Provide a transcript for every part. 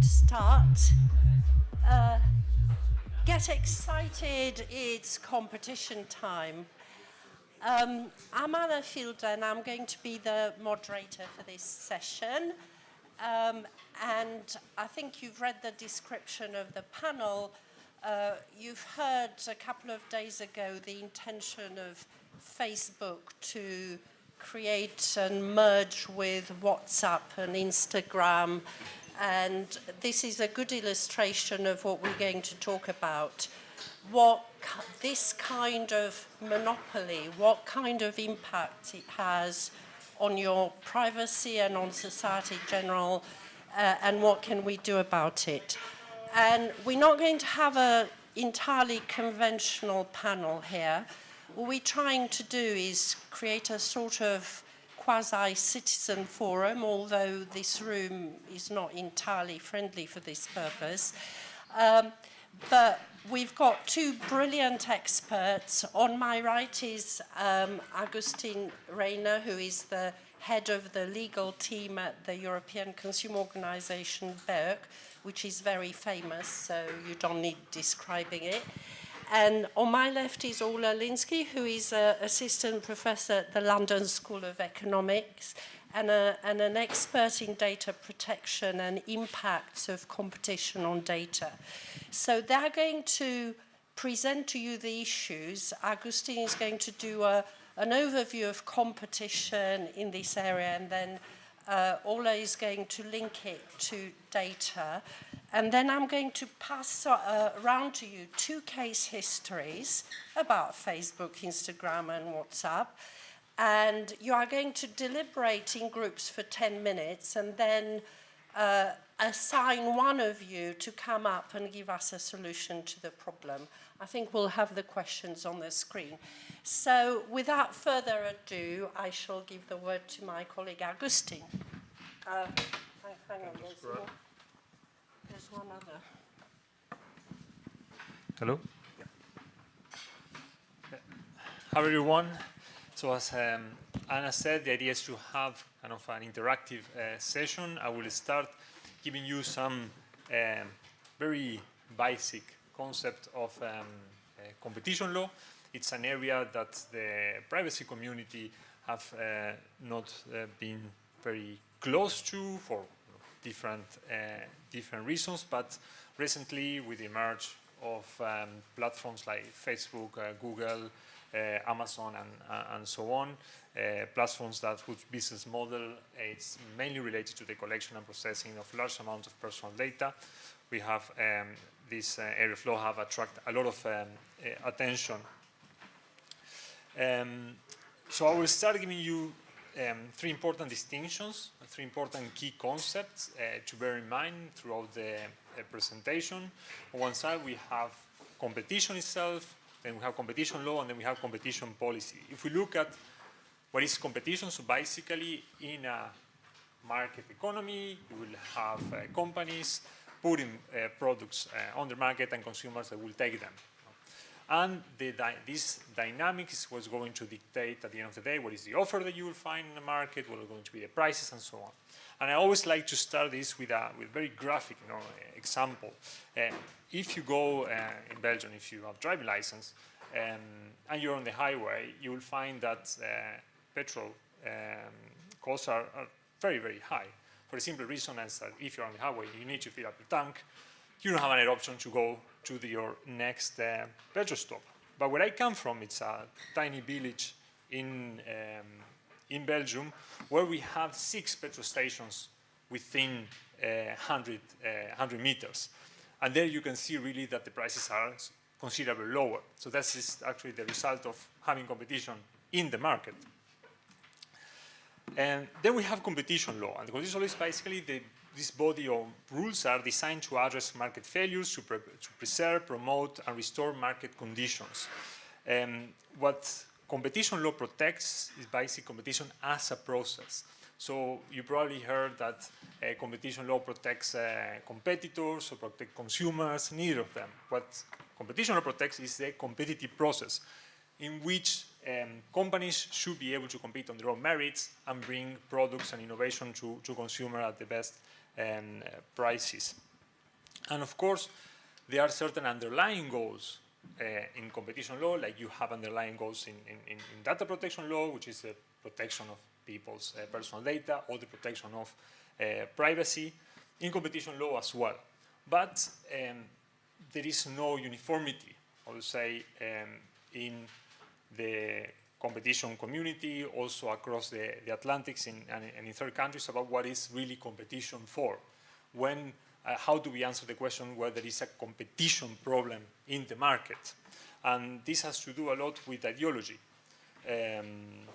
to start. Uh, get excited, it's competition time. Um, I'm Anna Fielder and I'm going to be the moderator for this session. Um, and I think you've read the description of the panel. Uh, you've heard a couple of days ago the intention of Facebook to create and merge with WhatsApp and Instagram. And this is a good illustration of what we're going to talk about. What this kind of monopoly, what kind of impact it has on your privacy and on society in general, uh, and what can we do about it. And we're not going to have an entirely conventional panel here. What we're trying to do is create a sort of quasi-citizen forum, although this room is not entirely friendly for this purpose. Um, but we've got two brilliant experts. On my right is um, Agustin Reyna, who is the head of the legal team at the European Consumer Organization, BEUC, which is very famous, so you don't need describing it. And on my left is Orla Lynskey, who is an assistant professor at the London School of Economics and, a, and an expert in data protection and impacts of competition on data. So they're going to present to you the issues. Agustin is going to do a, an overview of competition in this area and then uh, Orla is going to link it to data. And then I'm going to pass uh, around to you two case histories about Facebook, Instagram and WhatsApp and you are going to deliberate in groups for 10 minutes and then uh, assign one of you to come up and give us a solution to the problem. I think we'll have the questions on the screen. So without further ado, I shall give the word to my colleague Agustin. Uh, hang, on, there's, one, other. Hello. How are everyone? So as um, Anna said, the idea is to have kind of an interactive uh, session. I will start giving you some um, very basic concept of um, uh, competition law. It's an area that the privacy community have uh, not uh, been very close to for different uh, different reasons, but recently with the emerge of um, platforms like Facebook, uh, Google, uh, Amazon and, uh, and so on, uh, platforms that whose business model is mainly related to the collection and processing of large amounts of personal data. We have um, this area of law have attracted a lot of um, attention. Um, so I will start giving you um, three important distinctions, three important key concepts uh, to bear in mind throughout the uh, presentation. On one side, we have competition itself, then we have competition law, and then we have competition policy. If we look at what is competition, so basically in a market economy, you will have uh, companies putting uh, products uh, on the market and consumers that will take them. And this dynamics is what's going to dictate at the end of the day what is the offer that you will find in the market, what are going to be the prices and so on. And I always like to start this with a with very graphic you know, example. Uh, if you go uh, in Belgium, if you have driving license, um, and you're on the highway, you will find that uh, petrol um, costs are, are, very, very high. For the simple reason as that if you're on the highway, you need to fill up your tank. You don't have any option to go to the, your next uh, petrol stop. But where I come from, it's a tiny village in um, in Belgium, where we have six petrol stations within uh, 100, uh, 100 meters. And there you can see really that the prices are considerably lower. So that is actually the result of having competition in the market. And then we have competition law. And the competition law is basically the, this body of rules are designed to address market failures, to, pre to preserve, promote, and restore market conditions. Um, what competition law protects is basic competition as a process. So you probably heard that uh, competition law protects uh, competitors or protect consumers, neither of them. What competition law protects is the competitive process in which um, companies should be able to compete on their own merits and bring products and innovation to, to consumer at the best um, prices. And of course, there are certain underlying goals uh, in competition law, like you have underlying goals in, in, in data protection law, which is the protection of people's uh, personal data or the protection of uh, privacy, in competition law as well. But um, there is no uniformity, I would say, um, in the competition community, also across the, the Atlantics in, and, and, in third countries about what is really competition for. When, uh, how do we answer the question whether there is a competition problem in the market? And this has to do a lot with ideology. Um,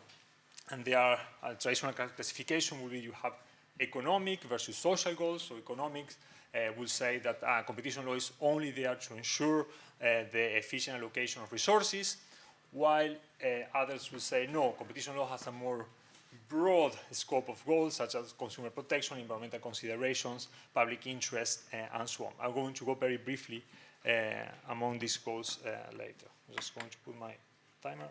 and there are a traditional classification will be you have economic versus social goals. So economics uh, will say that uh, competition law is only there to ensure uh, the efficient allocation of resources, while uh, others will say, no, competition law has a more broad scope of goals, such as consumer protection, environmental considerations, public interest, uh, and so on. I'm going to go very briefly uh, among these goals later. I'm just going to put my timer.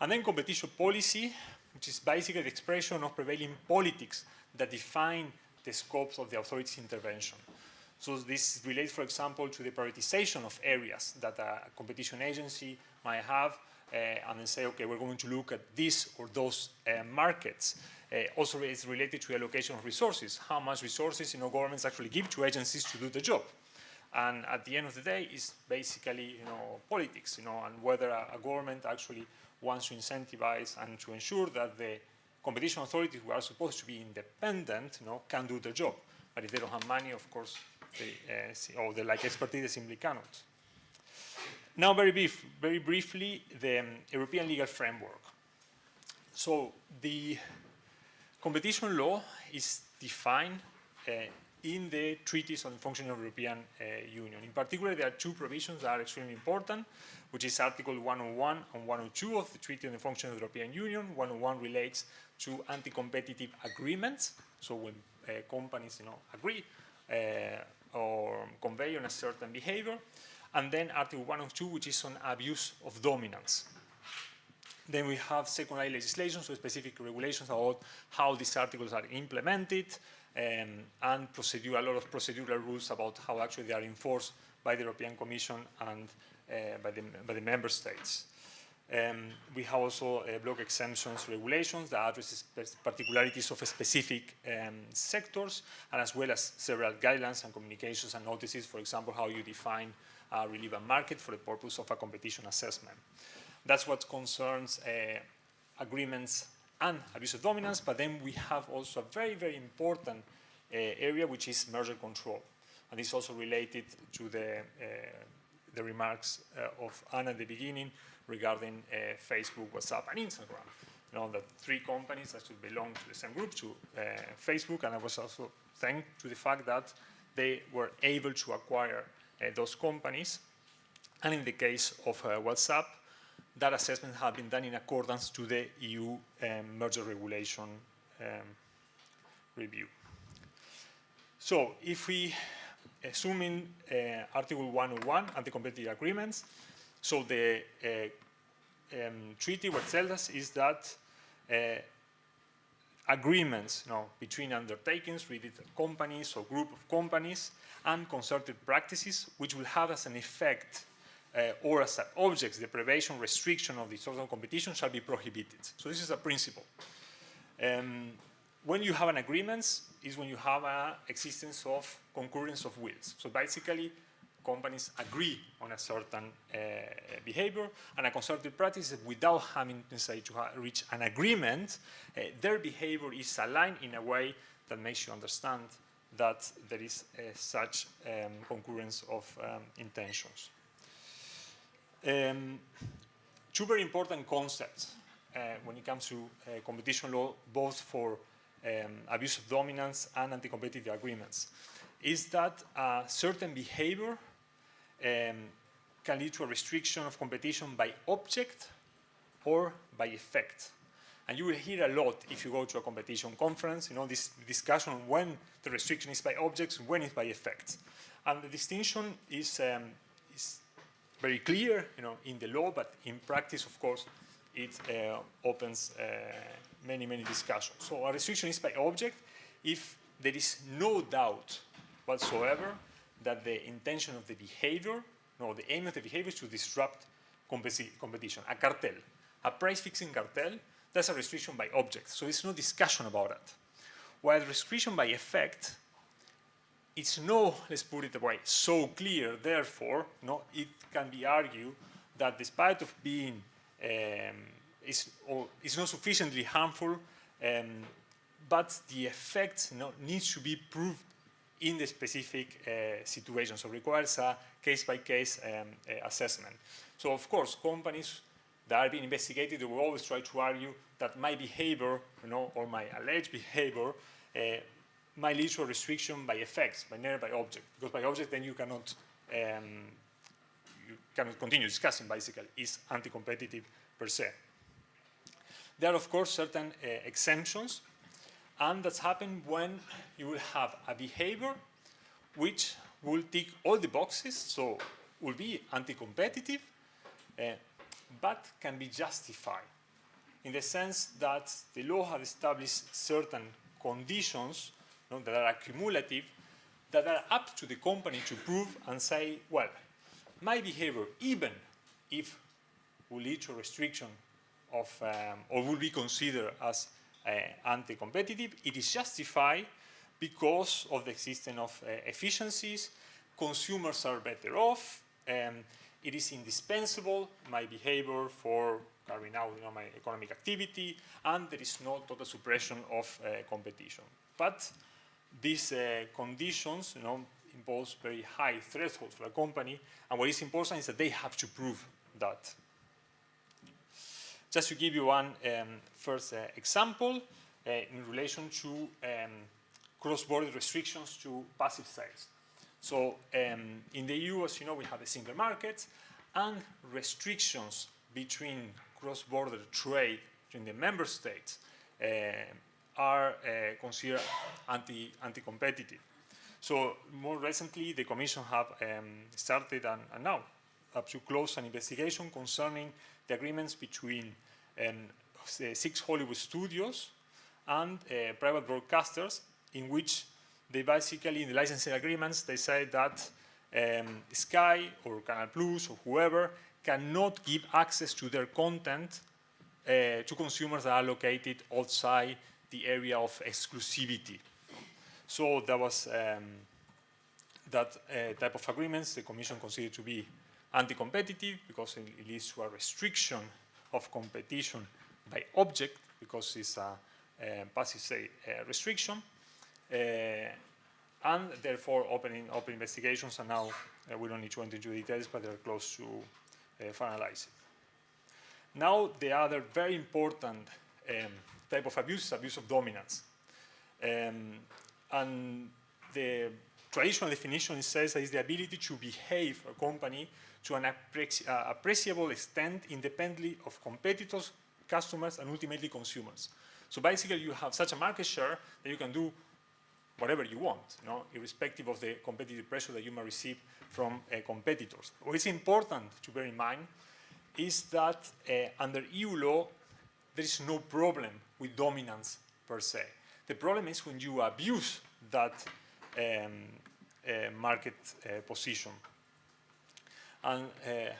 And then competition policy, which is basically the expression of prevailing politics that define the scopes of the authority's intervention. So this relates, for example, to the prioritization of areas that a competition agency might have uh, and then say, okay, we're going to look at this or those uh, markets. Uh, also, it's related to the allocation of resources, how much resources you know, governments actually give to agencies to do the job. And at the end of the day, it's basically you know, politics, you know, and whether a, a government actually wants to incentivize and to ensure that the competition authorities who are supposed to be independent, you know, can do the job. But if they don't have money, of course, they, uh, or the like expertise, simply cannot. Now, very, brief, very briefly, the um, European legal framework. So the competition law is defined uh, in the treaties on the functioning of the European uh, Union. In particular, there are two provisions that are extremely important, which is Article 101 and 102 of the Treaty on the Functioning of the European Union. 101 relates to anti-competitive agreements, so when uh, companies you know, agree or convey on a certain behavior. And then Article 102, which is on abuse of dominance. Then we have secondary legislation, so specific regulations about how these articles are implemented, um, and procedure, a lot of procedural rules about how actually they are enforced by the European Commission and uh, by, the, by the member states. Um, we have also uh, block exemptions regulations that address particularities of specific um, sectors, and as well as several guidelines and communications and notices, for example, how you define a relevant market for the purpose of a competition assessment. That's what concerns uh, agreements and abuse of dominance, but then we have also a very, very important uh, area, which is merger control. And this is also related to the, uh, the remarks uh, of Anna at the beginning regarding uh, Facebook, WhatsApp, and Instagram. You know, that three companies that should belong to the same group, to uh, Facebook, and I was also thanked to the fact that they were able to acquire uh, those companies. And in the case of WhatsApp, that assessment had been done in accordance to the EU um, merger regulation um, review. So if we assume in uh, Article 101 anti-competitive agreements, so the uh, um, treaty what tells us is that uh, agreements you know, between undertakings, related companies or group of companies, and concerted practices, which will have as an effect uh, or as objects, the privation restriction of the sort of competition shall be prohibited. So this is a principle. Um, when you have an agreement is when you have an existence of concurrence of wills. So basically, companies agree on a certain uh, behavior and a concerted practice without having necessarily to reach an agreement, uh, their behavior is aligned in a way that makes you understand that there is uh, such um, concurrence of um, intentions. Um, two very important concepts uh, when it comes to uh, competition law, both for um, abuse of dominance and anti-competitive agreements, is that a certain behavior um, can lead to a restriction of competition by object or by effect. And you will hear a lot if you go to a competition conference, you know, this discussion on when the restriction is by objects, when it's by effects. And the distinction is, um, is very clear, you know, in the law, but in practice, of course, it uh, opens uh, many, many discussions. So a restriction is by object if there is no doubt whatsoever that the intention of the behavior, no, the aim of the behavior is to disrupt competition, a cartel, a price-fixing cartel, that's a restriction by object. So there's no discussion about that. While restriction by effect, it's no, let's put it away, so clear, therefore, no, it can be argued that despite of being, um, it's, or it's not sufficiently harmful, um, but the effect you know, needs to be proved in the specific uh, situation. So requires a case-by-case -case, um, uh, assessment. So of course, companies that are being investigated, will always try to argue that my behavior, you know, or my alleged behavior uh, might lead to a restriction by effects, by never by object. Because by object, then you cannot um, you cannot continue discussing. Basically, is anti-competitive per se. There are, of course, certain uh, exemptions, and that's happened when you will have a behavior which will tick all the boxes, so will be anti-competitive, uh, but can be justified in the sense that the law has established certain conditions you know, that are cumulative that are up to the company to prove and say, well, my behavior, even if will lead to restriction of, um, or will be considered as anti-competitive, it is justified because of the existence of uh, efficiencies, consumers are better off, um, it is indispensable, my behavior for carrying out you know, my economic activity, and there is no total suppression of uh, competition. But these uh, conditions you know, impose very high thresholds for a company, and what is important is that they have to prove that. Just to give you one um, first uh, example uh, in relation to um, cross-border restrictions to passive sales. So um, in the EU, as you know, we have a single market and restrictions between cross-border trade between the member states uh, are uh, considered anti, anti-competitive. So more recently, the Commission have um, started and, and, now up to close an investigation concerning the agreements between um, six Hollywood studios and uh, private broadcasters in which they basically, in the licensing agreements, they say that um, Sky or Canal Plus or whoever cannot give access to their content uh, to consumers that are located outside the area of exclusivity. So that was um, that uh, type of agreements the Commission considered to be anti-competitive because it leads to a restriction of competition by object because it's a, a passive say a restriction. Uh, and therefore opening open investigations and now uh, we don't need to enter into details but they're close to uh, finalizing. Now the other very important um, type of abuse is abuse of dominance. Um, and the traditional definition says that it's the ability to behave a company to an uh, appreciable extent independently of competitors, customers, and ultimately consumers. So basically you have such a market share that you can do whatever you want, you know, irrespective of the competitive pressure that you may receive from uh, competitors. What is important to bear in mind is that uh, under EU law, there is no problem with dominance per se. The problem is when you abuse that um, uh, market uh, position. And uh,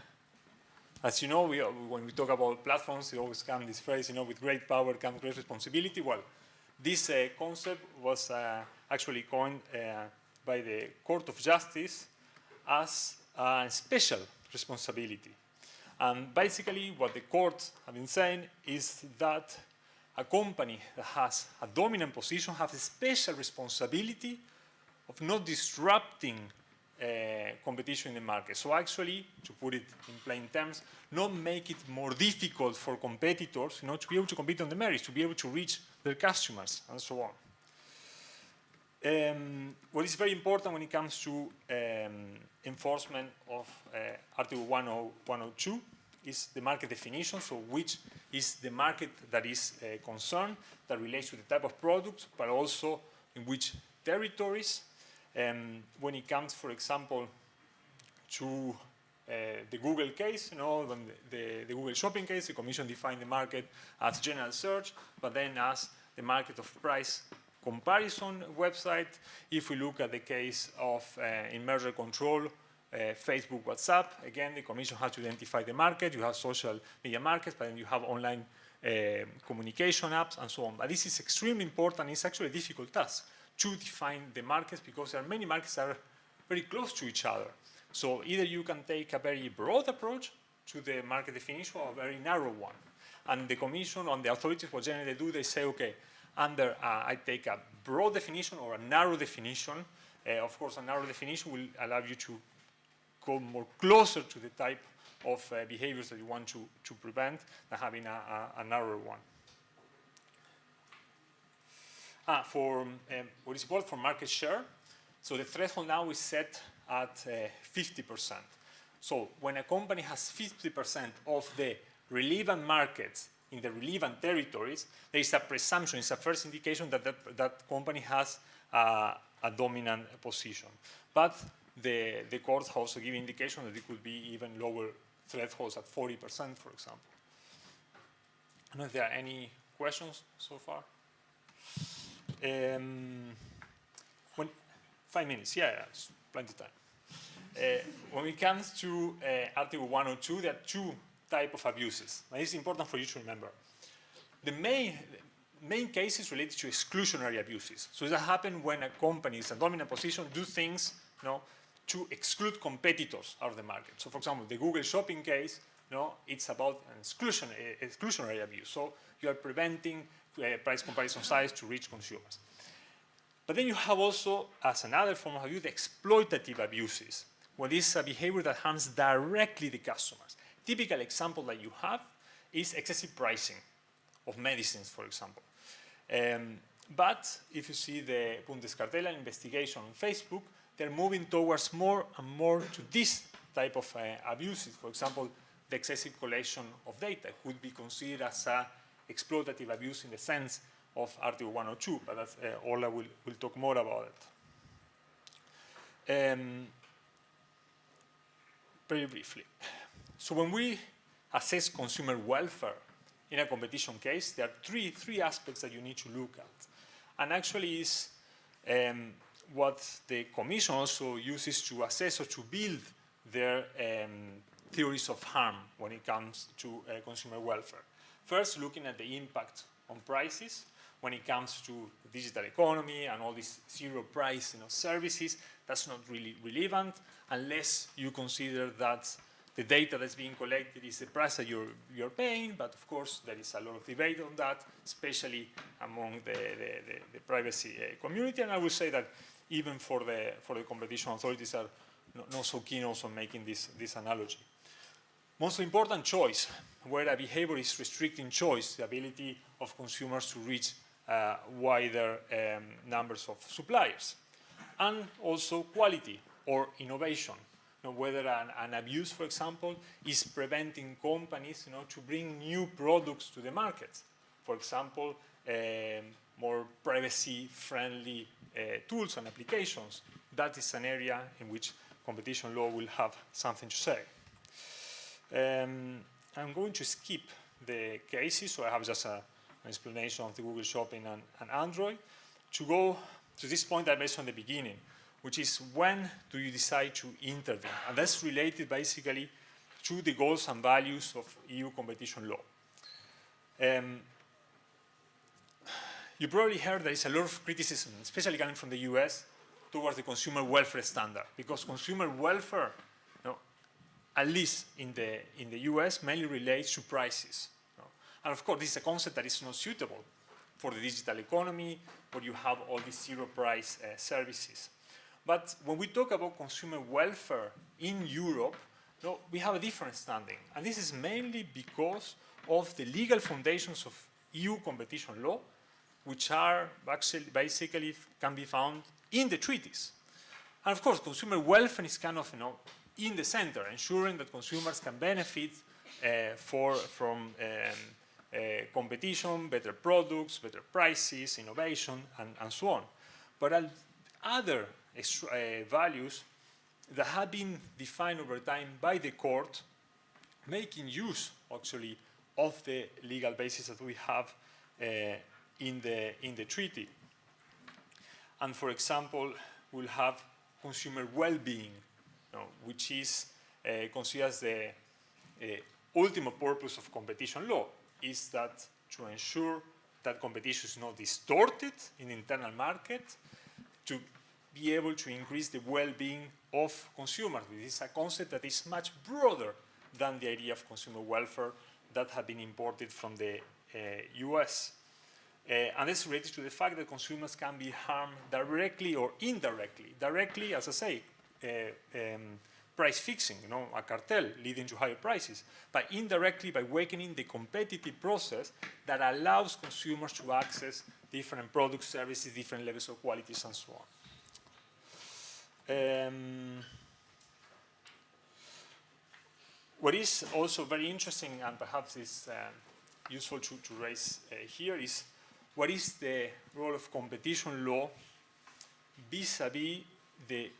as you know, we, when we talk about platforms, it always comes this phrase, you know, with great power comes great responsibility. Well, this uh, concept was uh, actually coined uh, by the Court of Justice as a special responsibility. And basically what the court have been saying is that a company that has a dominant position has a special responsibility of not disrupting uh, competition in the market. So actually, to put it in plain terms, not make it more difficult for competitors you know, to be able to compete on the merits, to be able to reach their customers, and so on. Um, what is very important when it comes to um, enforcement of uh, Article 102 is the market definition, so which is the market that is uh, concerned, that relates to the type of products, but also in which territories. Um, when it comes, for example, to uh, the Google case, you know, the, the, the, Google shopping case, the Commission defined the market as general search, but then as the market of price comparison website. If we look at the case of uh, in merger control, uh, Facebook, WhatsApp, again, the commission has to identify the market. You have social media markets, but then you have online uh, communication apps and so on. But this is extremely important. It's actually a difficult task to define the markets because there are many markets that are very close to each other. So either you can take a very broad approach to the market definition or a very narrow one. And the commission and the authorities, what generally do, they say, okay, under, uh, I take a broad definition or a narrow definition. Uh, of course, a narrow definition will allow you to go more closer to the type of uh, behaviors that you want to, to prevent than having a, a, a narrower one. Ah, for um, what is called for market share, so the threshold now is set at 50%. So when a company has 50% of the relevant markets in the relevant territories, there is a presumption, it's a first indication that that, that company has uh, a dominant position. But the, the courts also give indication that it could be even lower thresholds at 40%, for example. I don't know if there are any questions so far. Um, when, five minutes, yeah, plenty of time. Uh, when it comes to uh, Article 102, there are two type of abuses. And it's important for you to remember. The main, main case is related to exclusionary abuses. So that happens when a company is a dominant position, do things you know, to exclude competitors out of the market. So for example, the Google shopping case, know, it's about an exclusion, uh, exclusionary abuse. So you are preventing price comparison sites to reach consumers. But then you have also, as another form of abuse, the exploitative abuses, where this is a behavior that harms directly the customers. Typical example that you have is excessive pricing of medicines, for example. Um, but if you see the Bundeskartellamt investigation on Facebook, they're moving towards more and more to this type of uh, abuses. For example, the excessive collection of data could be considered as a exploitative abuse in the sense of Article 102, but that's, uh, Orla will, will talk more about it. Um, very briefly. So when we assess consumer welfare in a competition case, there are three, three aspects that you need to look at. And actually is um, what the Commission also uses to assess or to build their um, theories of harm when it comes to uh, consumer welfare. First, looking at the impact on prices when it comes to digital economy and all these zero price you know, services, that's not really relevant unless you consider that the data that's being collected is the price that you're, you're paying, but of course there is a lot of debate on that, especially among the, the, the, the privacy uh, community, and I would say that even for the, for the competition authorities are not, not so keen also making this, this analogy. Most important choice, where a behavior is restricting choice, the ability of consumers to reach uh, wider um, numbers of suppliers. And also quality or innovation know, whether an, an, abuse, for example, is preventing companies you know, to bring new products to the market. For example, um, more privacy-friendly uh, tools and applications. That is an area in which competition law will have something to say. Um, I'm going to skip the cases, so I have just a, an explanation of the Google Shopping and, and Android. To go to this point I mentioned at the beginning, which is when do you decide to intervene? And that's related basically to the goals and values of EU competition law. Um, you probably heard there is a lot of criticism, especially coming from the US, towards the consumer welfare standard, because consumer welfare, at least in the, in the US, mainly relates to prices. You know. And of course, this is a concept that is not suitable for the digital economy, where you have all these zero price uh, services. But when we talk about consumer welfare in Europe, no, we have a different standing. And this is mainly because of the legal foundations of EU competition law, which are actually basically can be found in the treaties. And of course, consumer welfare is kind of you know, in the center, ensuring that consumers can benefit uh, for, from um, uh, competition, better products, better prices, innovation, and, and so on. But other uh, values that have been defined over time by the court, making use actually of the legal basis that we have uh, in the in the treaty. And for example, we'll have consumer well-being, which is uh, considered as the uh, ultimate purpose of competition law, is that to ensure that competition is not distorted in the internal market, to be able to increase the well-being of consumers. This is a concept that is much broader than the idea of consumer welfare that had been imported from the uh, US. Uh, and it's related to the fact that consumers can be harmed directly or indirectly. Directly, as I say, um, price fixing, you know, a cartel leading to higher prices, but indirectly by weakening the competitive process that allows consumers to access different products, services, different levels of qualities, and so on. Um, what is also very interesting and perhaps is um, useful to, to raise uh, here is what is the role of competition law vis-a-vis -vis the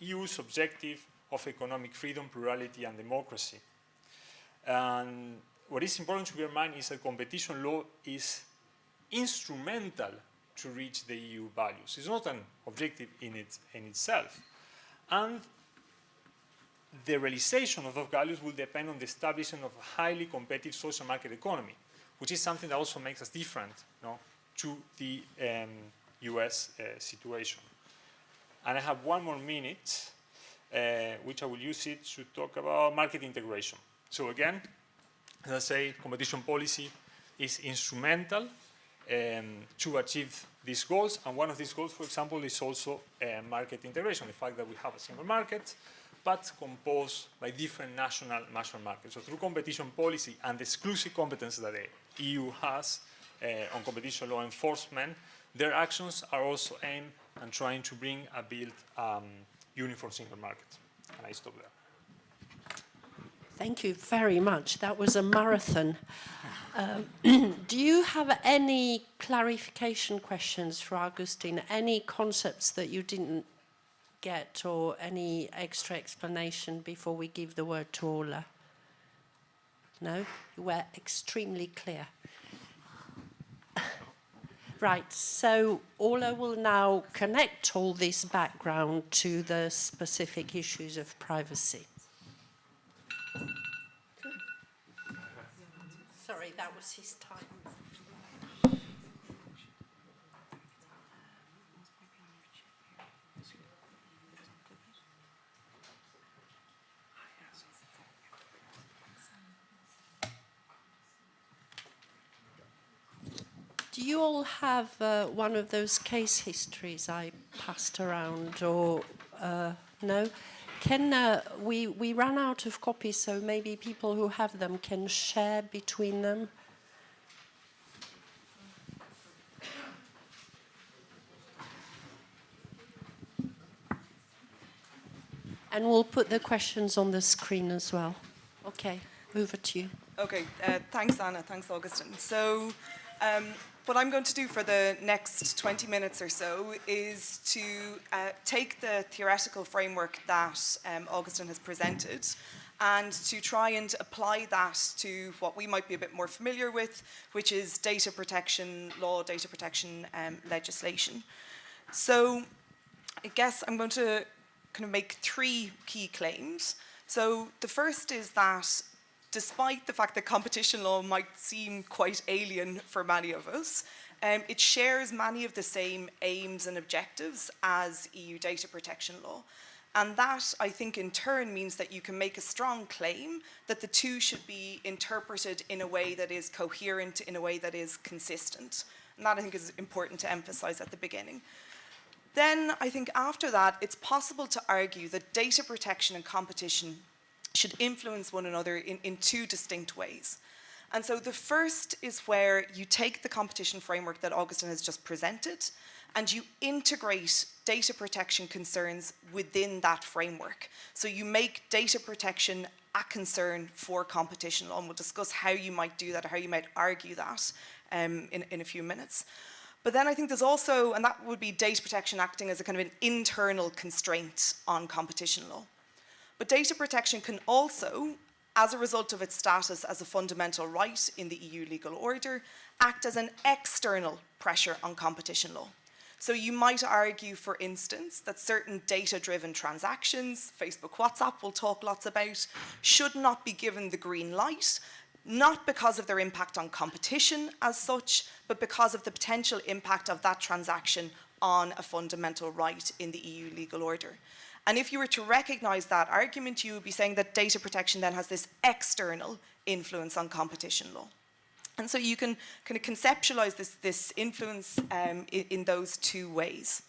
EU's objective of economic freedom, plurality, and democracy. And what is important to bear in mind is that competition law is instrumental to reach the EU values. It's not an objective in, it, in itself. And the realization of those values will depend on the establishment of a highly competitive social market economy, which is something that also makes us different you know, to the um, US uh, situation. And I have one more minute, uh, which I will use it to talk about market integration. So again, as I say, competition policy is instrumental um, to achieve these goals. And one of these goals, for example, is also uh, market integration, the fact that we have a single market, but composed by different national national markets. So through competition policy and the exclusive competence that the EU has uh, on competition law enforcement, their actions are also aimed at trying to bring a build um, uniform single market. And I stop there. Thank you very much. That was a marathon. Um, do you have any clarification questions for Augustine? Any concepts that you didn't get or any extra explanation before we give the word to Orla? No? You were extremely clear. Right, so Orla will now connect all this background to the specific issues of privacy. Sorry, that was his time. You all have uh, one of those case histories I passed around or uh, no? Can uh, we, we ran out of copies, so maybe people who have them can share between them? And we'll put the questions on the screen as well. Okay, over to you. Okay, uh, thanks Anna, thanks Augustine. So um, what I'm going to do for the next 20 minutes or so is to uh, take the theoretical framework that um, has presented and to try and apply that to what we might be a bit more familiar with, which is data protection law, data protection um, legislation. So I guess I'm going to kind of make three key claims. So the first is that despite the fact that competition law might seem quite alien for many of us, um, it shares many of the same aims and objectives as EU data protection law. And that, I think, in turn means that you can make a strong claim that the two should be interpreted in a way that is coherent, in a way that is consistent. And that, I think, is important to emphasize at the beginning. Then, I think after that, it's possible to argue that data protection and competition should influence one another in, in two distinct ways. And so the first is where you take the competition framework that Augustin has just presented and you integrate data protection concerns within that framework. So you make data protection a concern for competition law and we'll discuss how you might do that or how you might argue that um, in, in a few minutes. But then I think there's also, and that would be data protection acting as a kind of an internal constraint on competition law. But data protection can also, as a result of its status as a fundamental right in the EU legal order, act as an external pressure on competition law. So you might argue, for instance, that certain data-driven transactions, Facebook, WhatsApp we'll talk lots about, should not be given the green light, not because of their impact on competition as such, but because of the potential impact of that transaction on a fundamental right in the EU legal order. And if you were to recognise that argument, you would be saying that data protection then has this external influence on competition law. And so you can kind of conceptualize this, this influence um, in, in those two ways.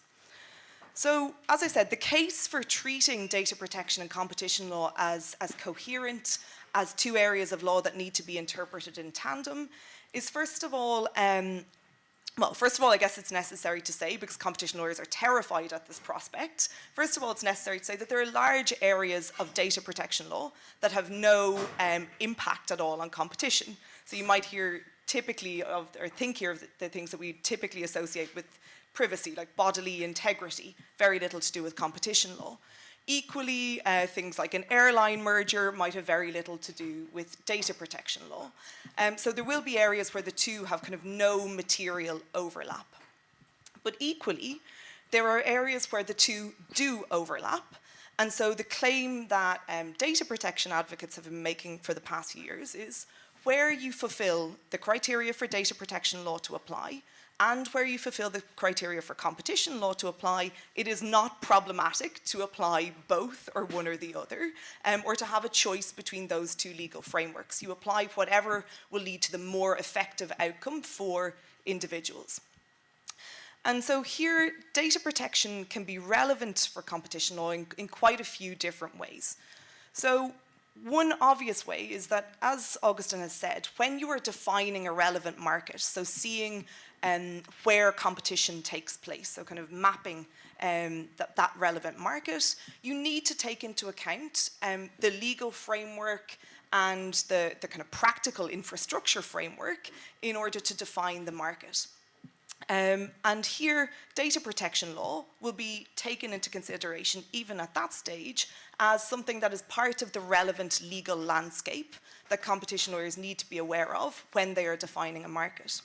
So, as I said, the case for treating data protection and competition law as, as coherent, as two areas of law that need to be interpreted in tandem, is first of all, um, well, first of all, I guess it's necessary to say, because competition lawyers are terrified at this prospect, first of all, it's necessary to say that there are large areas of data protection law that have no um, impact at all on competition. So you might hear typically of, or think here of the, the things that we typically associate with privacy, like bodily integrity, very little to do with competition law. Equally, uh, things like an airline merger might have very little to do with data protection law. Um, so there will be areas where the two have kind of no material overlap. But equally, there are areas where the two do overlap. And so the claim that um, data protection advocates have been making for the past years is, where you fulfill the criteria for data protection law to apply and where you fulfill the criteria for competition law to apply, it is not problematic to apply both or one or the other, um, or to have a choice between those two legal frameworks. You apply whatever will lead to the more effective outcome for individuals. And so here, data protection can be relevant for competition law in, in quite a few different ways. So one obvious way is that, as Augustine has said, when you are defining a relevant market, so seeing um, where competition takes place, so kind of mapping um, that, that relevant market, you need to take into account um, the legal framework and the, the kind of practical infrastructure framework in order to define the market. Um, and here, data protection law will be taken into consideration even at that stage as something that is part of the relevant legal landscape that competition lawyers need to be aware of when they are defining a market.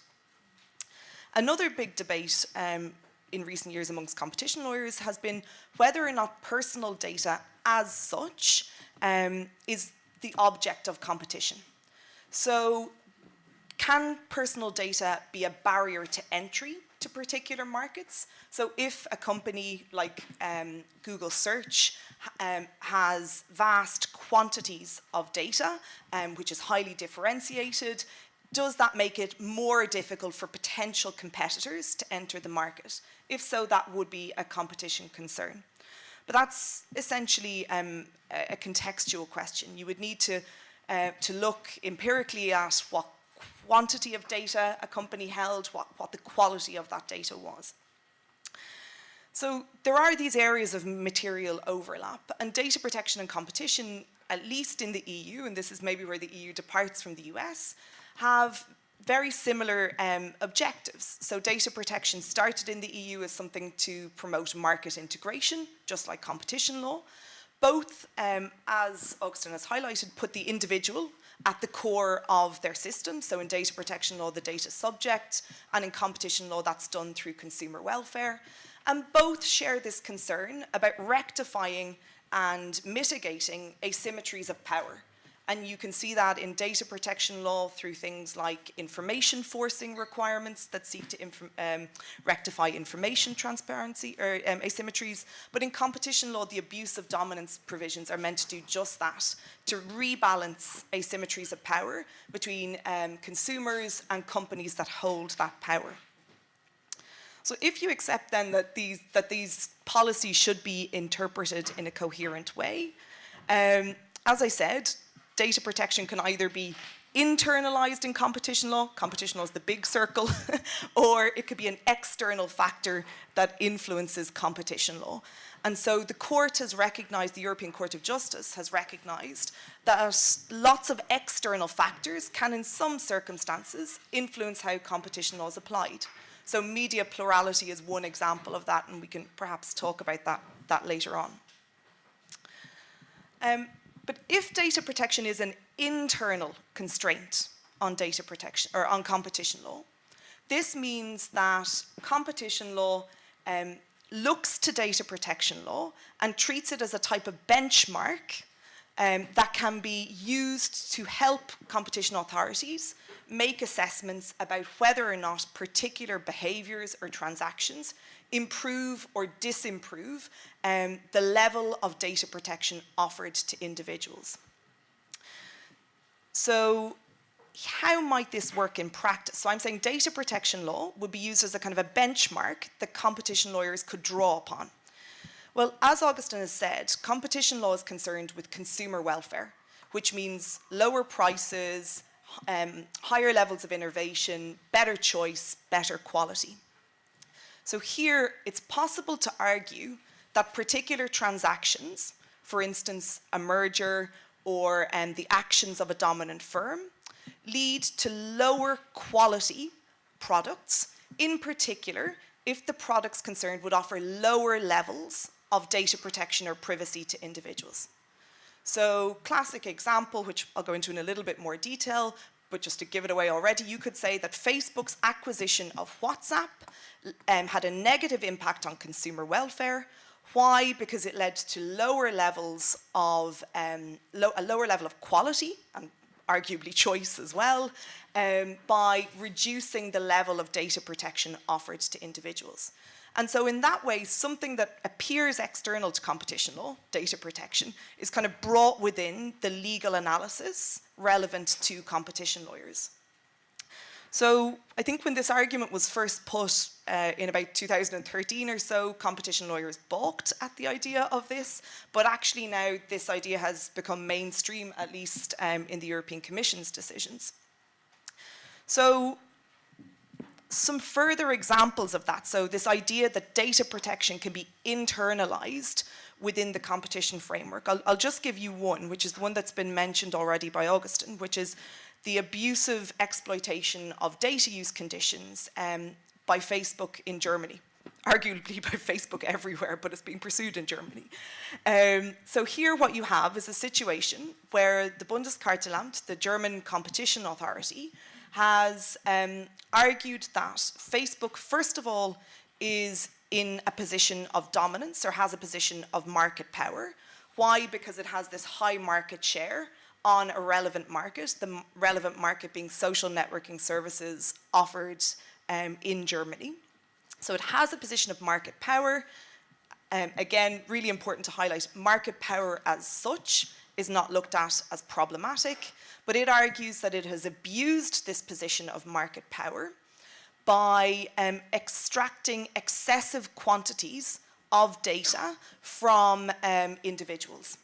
Another big debate um, in recent years amongst competition lawyers has been whether or not personal data as such um, is the object of competition. So can personal data be a barrier to entry to particular markets? So if a company like um, Google Search um, has vast quantities of data, um, which is highly differentiated, does that make it more difficult for potential competitors to enter the market? If so, that would be a competition concern. But that's essentially um, a, contextual question. You would need to, uh, to look empirically at what quantity of data a company held, what, what the quality of that data was. So there are these areas of material overlap and data protection and competition, at least in the EU, and this is maybe where the EU departs from the US, have very similar um, objectives. So data protection started in the EU as something to promote market integration, just like competition law. Both, um, as Augustin has highlighted, put the individual at the core of their system. So in data protection law, the data subject, and in competition law, that's done through consumer welfare. And both share this concern about rectifying and mitigating asymmetries of power and you can see that in data protection law through things like information forcing requirements that seek to inf um, rectify information transparency or um, asymmetries. But in competition law, the abuse of dominance provisions are meant to do just that, to rebalance asymmetries of power between um, consumers and companies that hold that power. So if you accept then that these, that these policies should be interpreted in a coherent way, um, as I said, data protection can either be internalized in competition law, competition law is the big circle, or it could be an external factor that influences competition law. And so the court has recognized, the European Court of Justice has recognized that lots of external factors can in some circumstances influence how competition law is applied. So media plurality is one example of that and we can perhaps talk about that, that later on. Um, but if data protection is an internal constraint on data protection or on competition law, this means that competition law um, looks to data protection law and treats it as a type of benchmark um, that can be used to help competition authorities make assessments about whether or not particular behaviours or transactions improve or disimprove um, the level of data protection offered to individuals. So how might this work in practice? So I'm saying data protection law would be used as a kind of a benchmark that competition lawyers could draw upon. Well, as Agustin has said, competition law is concerned with consumer welfare, which means lower prices, um, higher levels of innovation, better choice, better quality. So here, it's possible to argue that particular transactions, for instance, a merger or um, the actions of a dominant firm, lead to lower quality products, in particular, if the products concerned would offer lower levels of data protection or privacy to individuals. So classic example, which I'll go into in a little bit more detail, but just to give it away already, you could say that Facebook's acquisition of WhatsApp um, had a negative impact on consumer welfare. Why? Because it led to lower levels of, um, lo a lower level of quality and arguably choice as well, um, by reducing the level of data protection offered to individuals. And so in that way, something that appears external to competition law, data protection, is kind of brought within the legal analysis relevant to competition lawyers. So I think when this argument was first put uh, in about 2013 or so, competition lawyers balked at the idea of this, but actually now this idea has become mainstream, at least um, in the European Commission's decisions. So some further examples of that. So this idea that data protection can be internalized within the competition framework. I'll, I'll, just give you one, which is the one that's been mentioned already by Agustin, which is the abusive exploitation of data use conditions um, by Facebook in Germany arguably by Facebook everywhere, but it's being pursued in Germany. Um, so here what you have is a situation where the Bundeskartellamt, the German competition authority, has um, argued that Facebook, first of all, is in a position of dominance or has a position of market power. Why? Because it has this high market share on a relevant market, the relevant market being social networking services offered um, in Germany. So it has a position of market power. Um, again, really important to highlight, market power as such is not looked at as problematic, but it argues that it has abused this position of market power by um, extracting excessive quantities of data from um, individuals.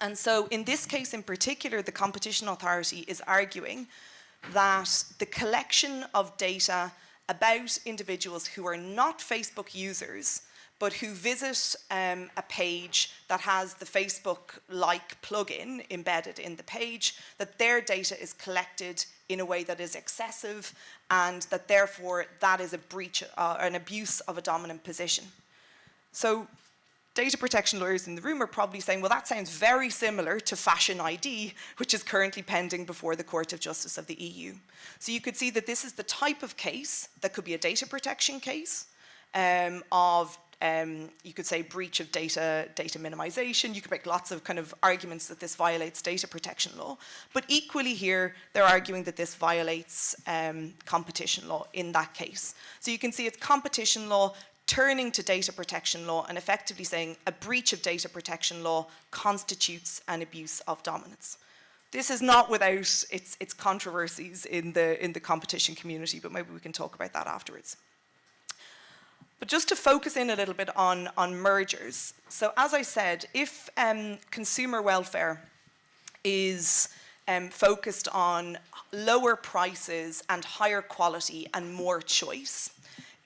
And so in this case in particular, the Competition Authority is arguing that the collection of data about individuals who are not Facebook users but who visit um, a page that has the Facebook-like plugin embedded in the page, that their data is collected in a way that is excessive and that therefore that is a breach, uh, an abuse of a dominant position. So data protection lawyers in the room are probably saying, well, that sounds very similar to Fashion ID, which is currently pending before the Court of Justice of the EU. So you could see that this is the type of case that could be a data protection case um, of um, you could say breach of data, data minimization. You could make lots of kind of arguments that this violates data protection law. But equally here, they're arguing that this violates um, competition law in that case. So you can see it's competition law turning to data protection law and effectively saying a breach of data protection law constitutes an abuse of dominance. This is not without its, its controversies in the, in the competition community, but maybe we can talk about that afterwards. But just to focus in a little bit on, on mergers. So as I said, if um, consumer welfare is um, focused on lower prices and higher quality and more choice,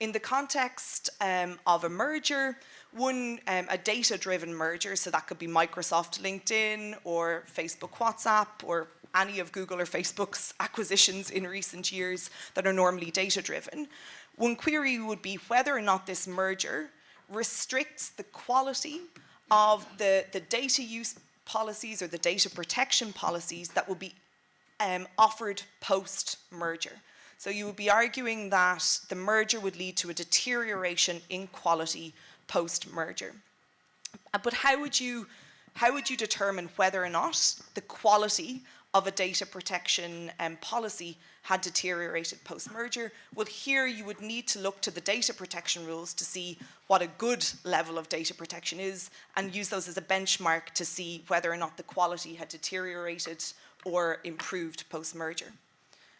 in the context um, of a merger, one, um, a data-driven merger, so that could be Microsoft LinkedIn or Facebook WhatsApp or any of Google or Facebook's acquisitions in recent years that are normally data-driven. One query would be whether or not this merger restricts the quality of the, the data use policies or the data protection policies that will be um, offered post-merger. So you would be arguing that the merger would lead to a deterioration in quality post-merger. But how would you how would you determine whether or not the quality of a data protection um, policy had deteriorated post-merger? Well, here you would need to look to the data protection rules to see what a good level of data protection is and use those as a benchmark to see whether or not the quality had deteriorated or improved post-merger.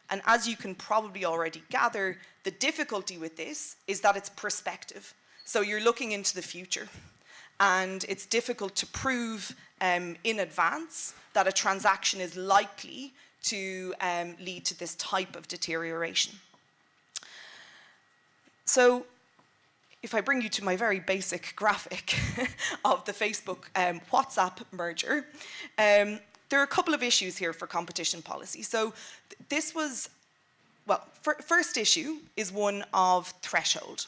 And as you can probably already gather, the difficulty with this is that it's prospective. So you're looking into the future and it's difficult to prove um, in advance that a transaction is likely to um, lead to this type of deterioration. So if I bring you to my very basic graphic of the Facebook um, WhatsApp merger, um, there are a couple of issues here for competition policy. So th this was, well, first issue is one of threshold.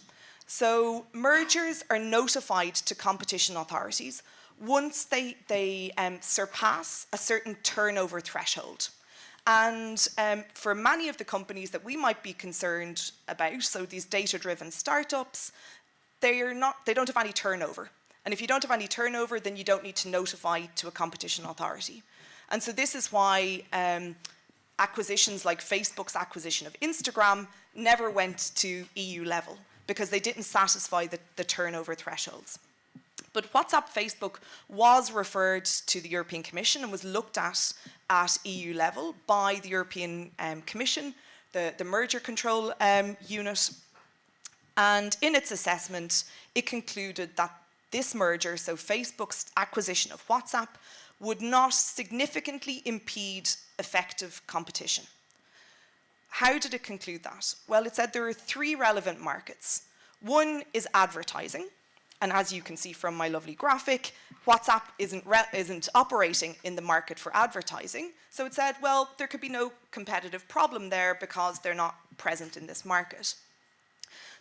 So mergers are notified to competition authorities once they, they um, surpass a certain turnover threshold. And um, for many of the companies that we might be concerned about, so these data-driven startups, they, are not, they don't have any turnover. And if you don't have any turnover, then you don't need to notify to a competition authority. And so this is why um, acquisitions like Facebook's acquisition of Instagram never went to EU level because they didn't satisfy the, the turnover thresholds. But WhatsApp Facebook was referred to the European Commission and was looked at at EU level by the European um, Commission, the, the merger control um, unit. And in its assessment, it concluded that this merger, so Facebook's acquisition of WhatsApp, would not significantly impede effective competition. How did it conclude that? Well, it said there are three relevant markets. One is advertising, and as you can see from my lovely graphic, WhatsApp isn't, isn't operating in the market for advertising. So it said, well, there could be no competitive problem there because they're not present in this market.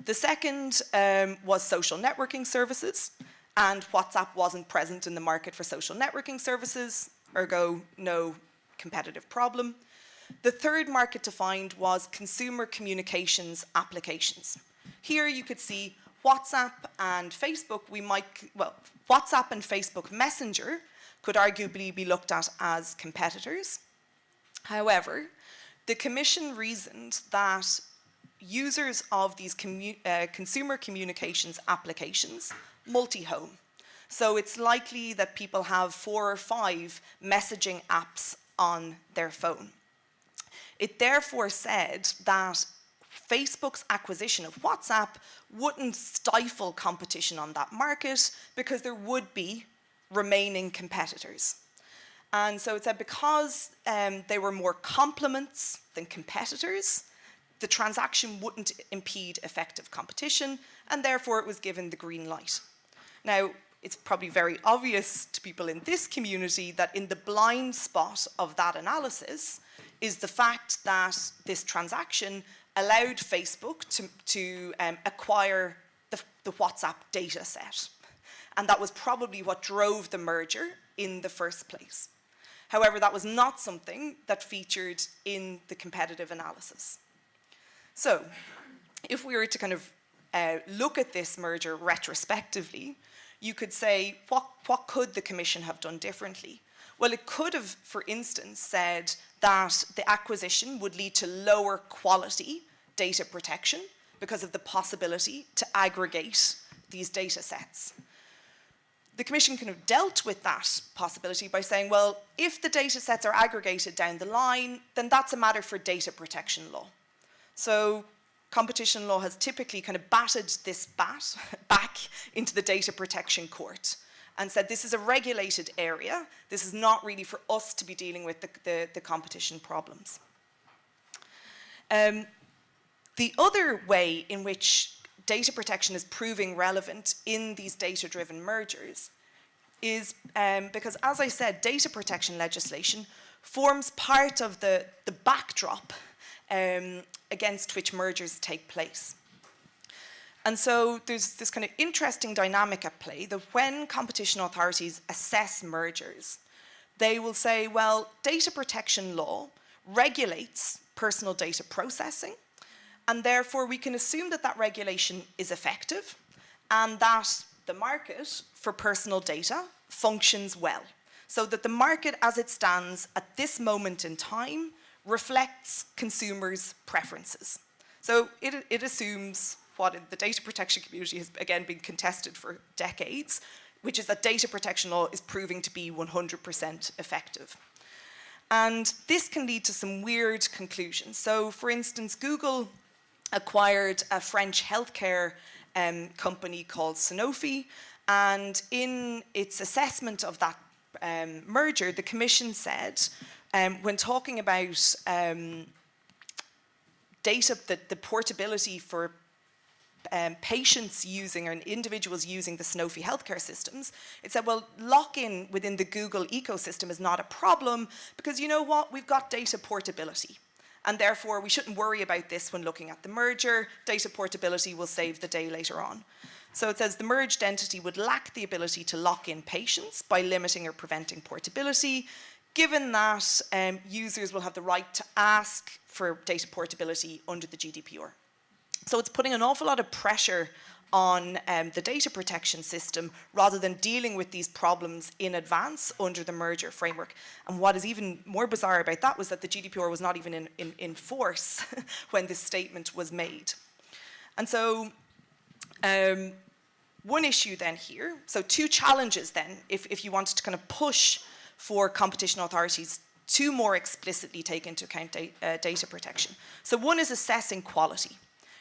The second um, was social networking services, and WhatsApp wasn't present in the market for social networking services, ergo no competitive problem. The third market to find was consumer communications applications. Here you could see WhatsApp and Facebook, we might, well, WhatsApp and Facebook Messenger could arguably be looked at as competitors. However, the Commission reasoned that users of these commu uh, consumer communications applications multi-home. So it's likely that people have four or five messaging apps on their phone. It therefore said that Facebook's acquisition of WhatsApp wouldn't stifle competition on that market because there would be remaining competitors. And so it said because um, they were more complements than competitors, the transaction wouldn't impede effective competition and therefore it was given the green light. Now, it's probably very obvious to people in this community that in the blind spot of that analysis, is the fact that this transaction allowed Facebook to, to um, acquire the, the WhatsApp data set. And that was probably what drove the merger in the first place. However, that was not something that featured in the competitive analysis. So, if we were to kind of uh, look at this merger retrospectively, you could say, what, what could the Commission have done differently? Well, it could have, for instance, said that the acquisition would lead to lower quality data protection because of the possibility to aggregate these data sets. The Commission kind of dealt with that possibility by saying, well, if the data sets are aggregated down the line, then that's a matter for data protection law. So competition law has typically kind of batted this bat back into the data protection court and said this is a regulated area. This is not really for us to be dealing with the, the, the competition problems. Um, the other way in which data protection is proving relevant in these data-driven mergers is um, because, as I said, data protection legislation forms part of the, the backdrop um, against which mergers take place. And so there's this kind of interesting dynamic at play that when competition authorities assess mergers, they will say, well, data protection law regulates personal data processing And therefore, we can assume that that regulation is effective and that the market for personal data functions well. So that the market as it stands at this moment in time reflects consumers' preferences. So it, it assumes what the data protection community has again been contested for decades, which is that data protection law is proving to be 100% effective. And this can lead to some weird conclusions. So for instance, Google acquired a French healthcare um, company called Sanofi. And in its assessment of that um, merger, the commission said, um, when talking about um, data, the, the portability for um, patients using or individuals using the Sanofi healthcare systems, it said, well, lock-in within the Google ecosystem is not a problem because you know what, we've got data portability. And therefore, we shouldn't worry about this when looking at the merger. Data portability will save the day later on. So it says the merged entity would lack the ability to lock in patients by limiting or preventing portability, given that um, users will have the right to ask for data portability under the GDPR. So it's putting an awful lot of pressure on um, the data protection system rather than dealing with these problems in advance under the merger framework. And what is even more bizarre about that was that the GDPR was not even in, in, in force when this statement was made. And so um, one issue then here, so two challenges then, if, if you wanted to kind of push for competition authorities to more explicitly take into account da uh, data protection. So one is assessing quality.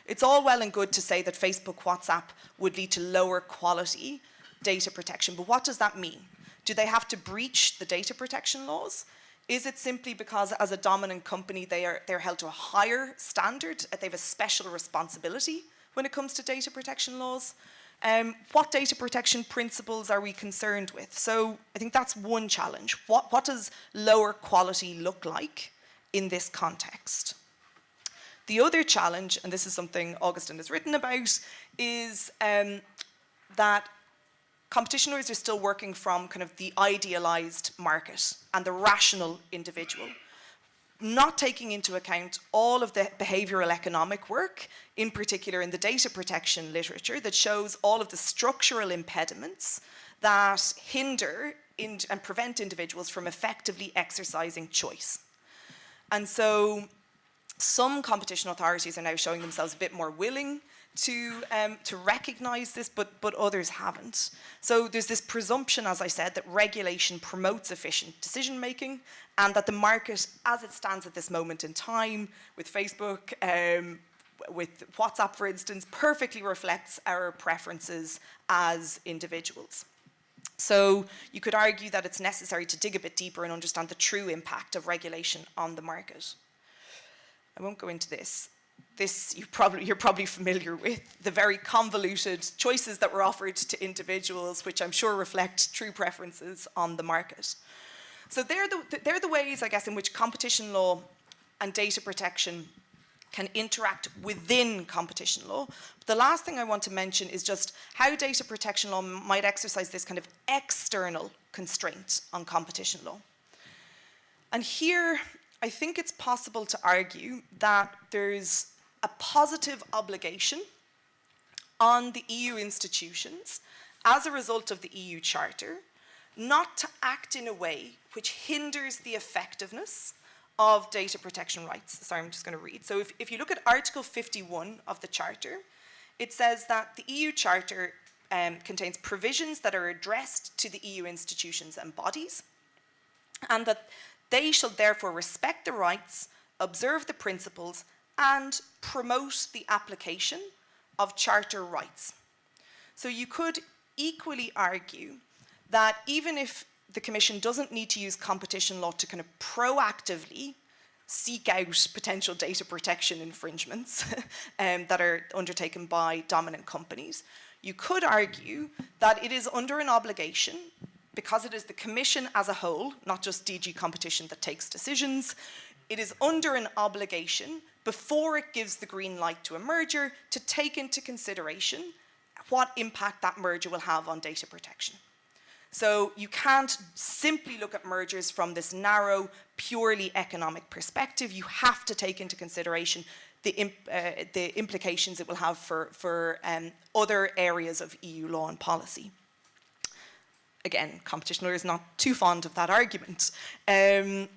It's all well and good to say that Facebook, WhatsApp would lead to lower quality data protection, but what does that mean? Do they have to breach the data protection laws? Is it simply because as a dominant company they are they're held to a higher standard, they have a special responsibility when it comes to data protection laws? Um, what data protection principles are we concerned with? So I think that's one challenge. What, what does lower quality look like in this context? The other challenge, and this is something Agustin has written about, is um, that competition lawyers are still working from kind of the idealized market and the rational individual, not taking into account all of the behavioral economic work, in particular in the data protection literature, that shows all of the structural impediments that hinder and prevent individuals from effectively exercising choice. And so some competition authorities are now showing themselves a bit more willing to, um, to recognize this, but, but others haven't. So there's this presumption, as I said, that regulation promotes efficient decision making and that the market, as it stands at this moment in time, with Facebook, um, with WhatsApp, for instance, perfectly reflects our preferences as individuals. So you could argue that it's necessary to dig a bit deeper and understand the true impact of regulation on the market. I won't go into this. This you probably, you're probably familiar with, the very convoluted choices that were offered to individuals, which I'm sure reflect true preferences on the market. So they're the, they're the ways, I guess, in which competition law and data protection can interact within competition law. But the last thing I want to mention is just how data protection law might exercise this kind of external constraint on competition law. And here I think it's possible to argue that there's a positive obligation on the EU institutions as a result of the EU Charter not to act in a way which hinders the effectiveness of data protection rights. Sorry, I'm just going to read. So if, if you look at Article 51 of the Charter, it says that the EU Charter um, contains provisions that are addressed to the EU institutions and bodies, and that they shall therefore respect the rights, observe the principles, and promote the application of charter rights. So you could equally argue that even if the Commission doesn't need to use competition law to kind of proactively seek out potential data protection infringements um, that are undertaken by dominant companies, you could argue that it is under an obligation because it is the Commission as a whole, not just DG Competition that takes decisions, it is under an obligation before it gives the green light to a merger to take into consideration what impact that merger will have on data protection. So you can't simply look at mergers from this narrow, purely economic perspective. You have to take into consideration the, imp, uh, the implications it will have for, for um, other areas of EU law and policy. Again, competition lawyers not too fond of that argument. Um,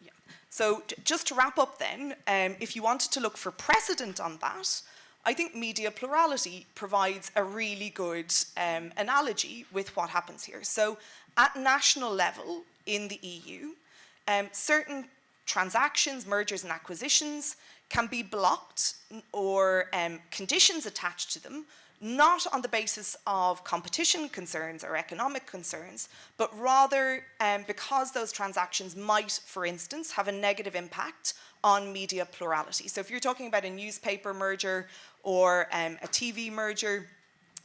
yeah. So just to wrap up then, um, if you wanted to look for precedent on that, I think media plurality provides a really good um, analogy with what happens here. So at national level in the EU, um, certain transactions, mergers and acquisitions can be blocked or um, conditions attached to them, not on the basis of competition concerns or economic concerns, but rather um, because those transactions might, for instance, have a negative impact on media plurality. So if you're talking about a newspaper merger or um, a TV merger,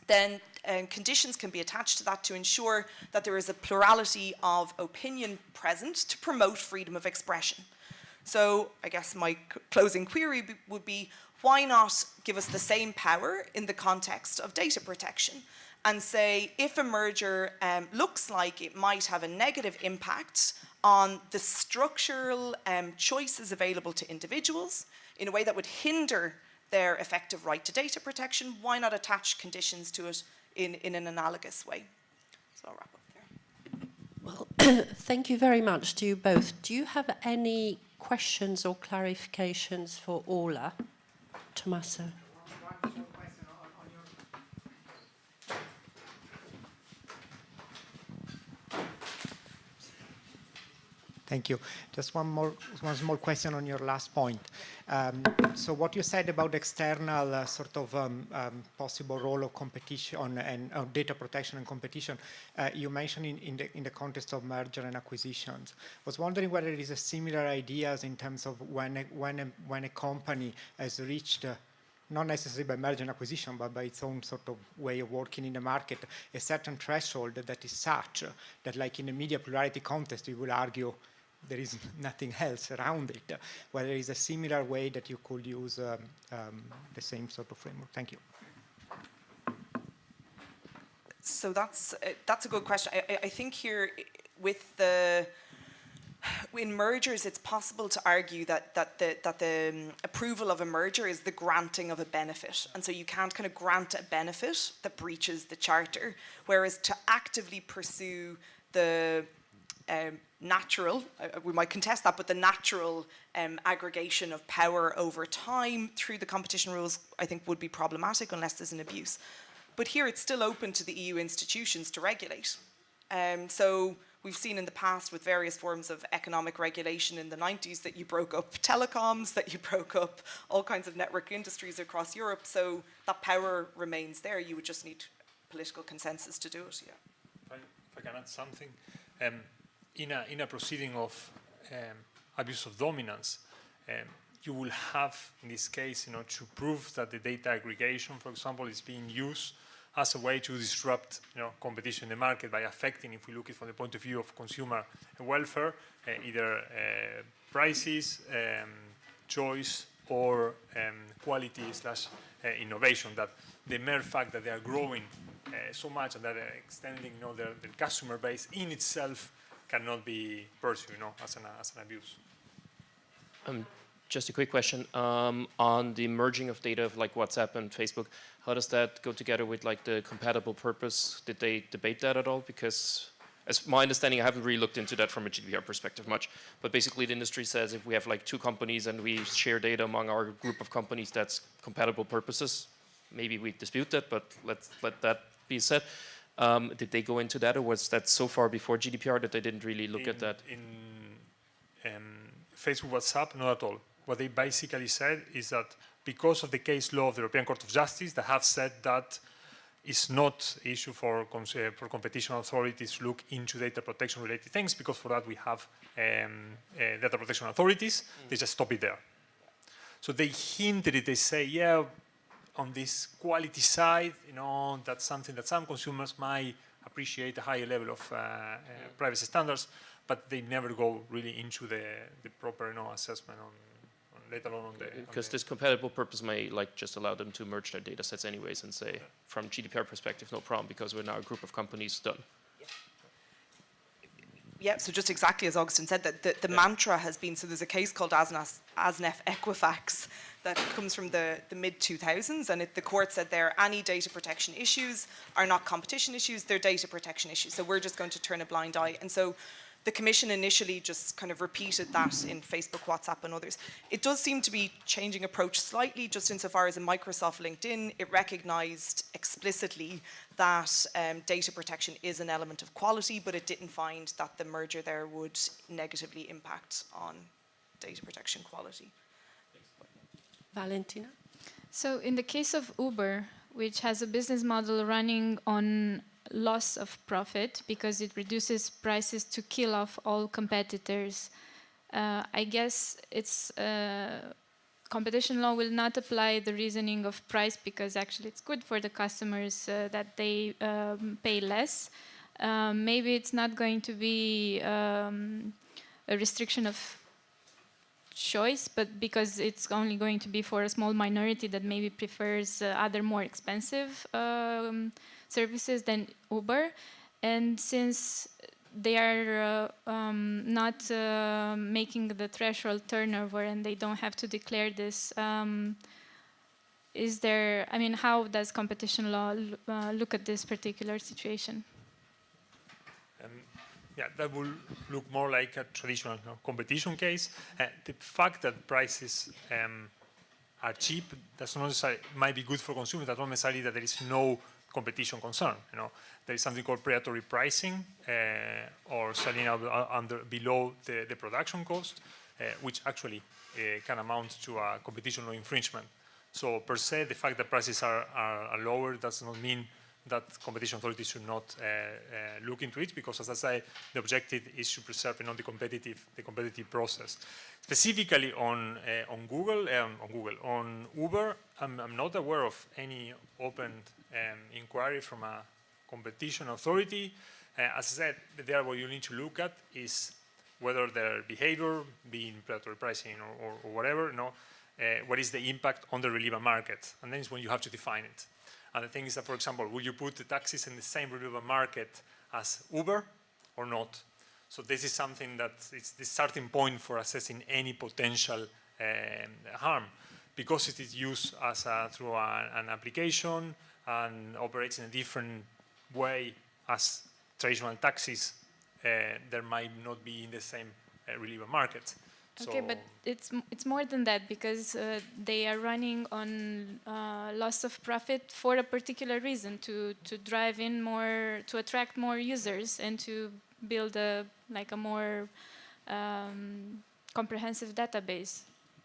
then um, conditions can be attached to that to ensure that there is a plurality of opinion present to promote freedom of expression. So I guess my closing query would be, why not give us the same power in the context of data protection and say if a merger um, looks like it might have a negative impact on the structural um, choices available to individuals in a way that would hinder their effective right to data protection, why not attach conditions to it in, in an analogous way? So I'll wrap up there. Well, thank you very much to you both. Do you have any questions or clarifications for Orla? Tommaso. Thank you. Just one more, one small question on your last point. Um, so what you said about external uh, sort of um, um, possible role of competition and uh, data protection and competition, uh, you mentioned in, in, the, in the context of merger and acquisitions. I was wondering whether there is a similar ideas in terms of when a, when a, when a company has reached uh, not necessarily by merger and acquisition, but by its own sort of way of working in the market, a certain threshold that is such that like in a media plurality context, we will argue there is nothing else around it, whether there is a similar way that you could use um, um, the same sort of framework. Thank you. So that's uh, that's a good question. I, I think here with the in mergers, it's possible to argue that that the that the um, approval of a merger is the granting of a benefit, and so you can't kind of grant a benefit that breaches the charter. Whereas to actively pursue the um, natural, uh, we might contest that, but the natural um, aggregation of power over time through the competition rules, I think would be problematic unless there's an abuse. But here it's still open to the EU institutions to regulate. Um, so we've seen in the past with various forms of economic regulation in the 90s that you broke up telecoms, that you broke up all kinds of network industries across Europe. So that power remains there. You would just need political consensus to do it, yeah. If I, if I can add something. Um, in a, in a proceeding of um, abuse of dominance, um, you will have, in this case, you know, to prove that the data aggregation, for example, is being used as a way to disrupt, you know, competition in the market by affecting, if we look at it from the point of view of consumer welfare, uh, either uh, prices, um, choice, or um, quality slash uh, innovation. That the mere fact that they are growing uh, so much and that they're extending, you know, their, their customer base in itself cannot be pursued, you know, as an, as an abuse. Um, just a quick question um, on the merging of data of like WhatsApp and Facebook. How does that go together with like the compatible purpose? Did they debate that at all? Because as my understanding, I haven't really looked into that from a GDPR perspective much, but basically the industry says if we have like two companies and we share data among our group of companies, that's compatible purposes. Maybe we dispute that, but let's let that be said. Um, did they go into that, or was that so far before GDPR that they didn't really look in, at that? In um, Facebook, WhatsApp, not at all. What they basically said is that because of the case law of the European Court of Justice, they have said that it's not an issue for, uh, for competition authorities to look into data protection related things because for that we have um, uh, data protection authorities. Mm. They just stop it there. So they hinted it, they say, yeah, on this quality side, you know, that's something that some consumers might appreciate a higher level of uh, uh, privacy standards, but they never go really into the, the proper you know, assessment on, on let alone on the. Because this compatible purpose may like just allow them to merge their data sets anyways and say, from GDPR perspective, no problem, because we're now a group of companies done. Yeah, so just exactly as Agustin said, that the, the mantra has been, so there's a case called Asnas, Asnef Equifax that comes from the, the mid-2000s, and it, the court said there, any data protection issues are not competition issues, they're data protection issues. So we're just going to turn a blind eye. And so the commission initially just kind of repeated that in Facebook, WhatsApp, and others. It does seem to be changing approach slightly, just insofar as in Microsoft LinkedIn, it recognized explicitly that um, data protection is an element of quality, but it didn't find that the merger there would negatively impact on data protection quality. Valentina? So in the case of Uber, which has a business model running on loss of profit because it reduces prices to kill off all competitors, uh, I guess it's uh, competition law will not apply the reasoning of price because actually it's good for the customers uh, that they um, pay less. Um, maybe it's not going to be um, a restriction of choice, but because it's only going to be for a small minority that maybe prefers uh, other more expensive um, services than Uber. And since they are uh, um, not uh, making the threshold turnover and they don't have to declare this, um, is there, I mean, how does competition law uh, look at this particular situation? Um, yeah, that will look more like a traditional competition case. Uh, the fact that prices um, are cheap, that's not necessarily, might be good for consumers, that's not necessarily that there is no competition concern. You know, there is something called predatory pricing uh, or selling uh, under below the, the production cost, uh, which actually uh, can amount to a competition law infringement. So per se, the fact that prices are, are, are lower does not mean that competition authorities should not uh, look into it because, as I say, the objective is to preserve you the competitive the competitive process. Specifically on on Google um, on Google on Uber, I'm, I'm not aware of any open um, inquiry from a competition authority. Uh, as I said, there what you need to look at is whether their behavior, being predatory pricing or, or, or whatever, you know, uh, what is the impact on the relevant market, and then it's when you have to define it. And the thing is that, for example, will you put the taxis in the same relevant market as Uber or not? So this is something that is the starting point for assessing any potential um, harm because it is used as a, through a, an application and operates in a different way as traditional taxis, uh, there might not be in the same uh, relevant market. Okay, but it's it's more than that because uh, they are running on uh, loss of profit for a particular reason to to drive in more to attract more users and to build a like a more um, comprehensive database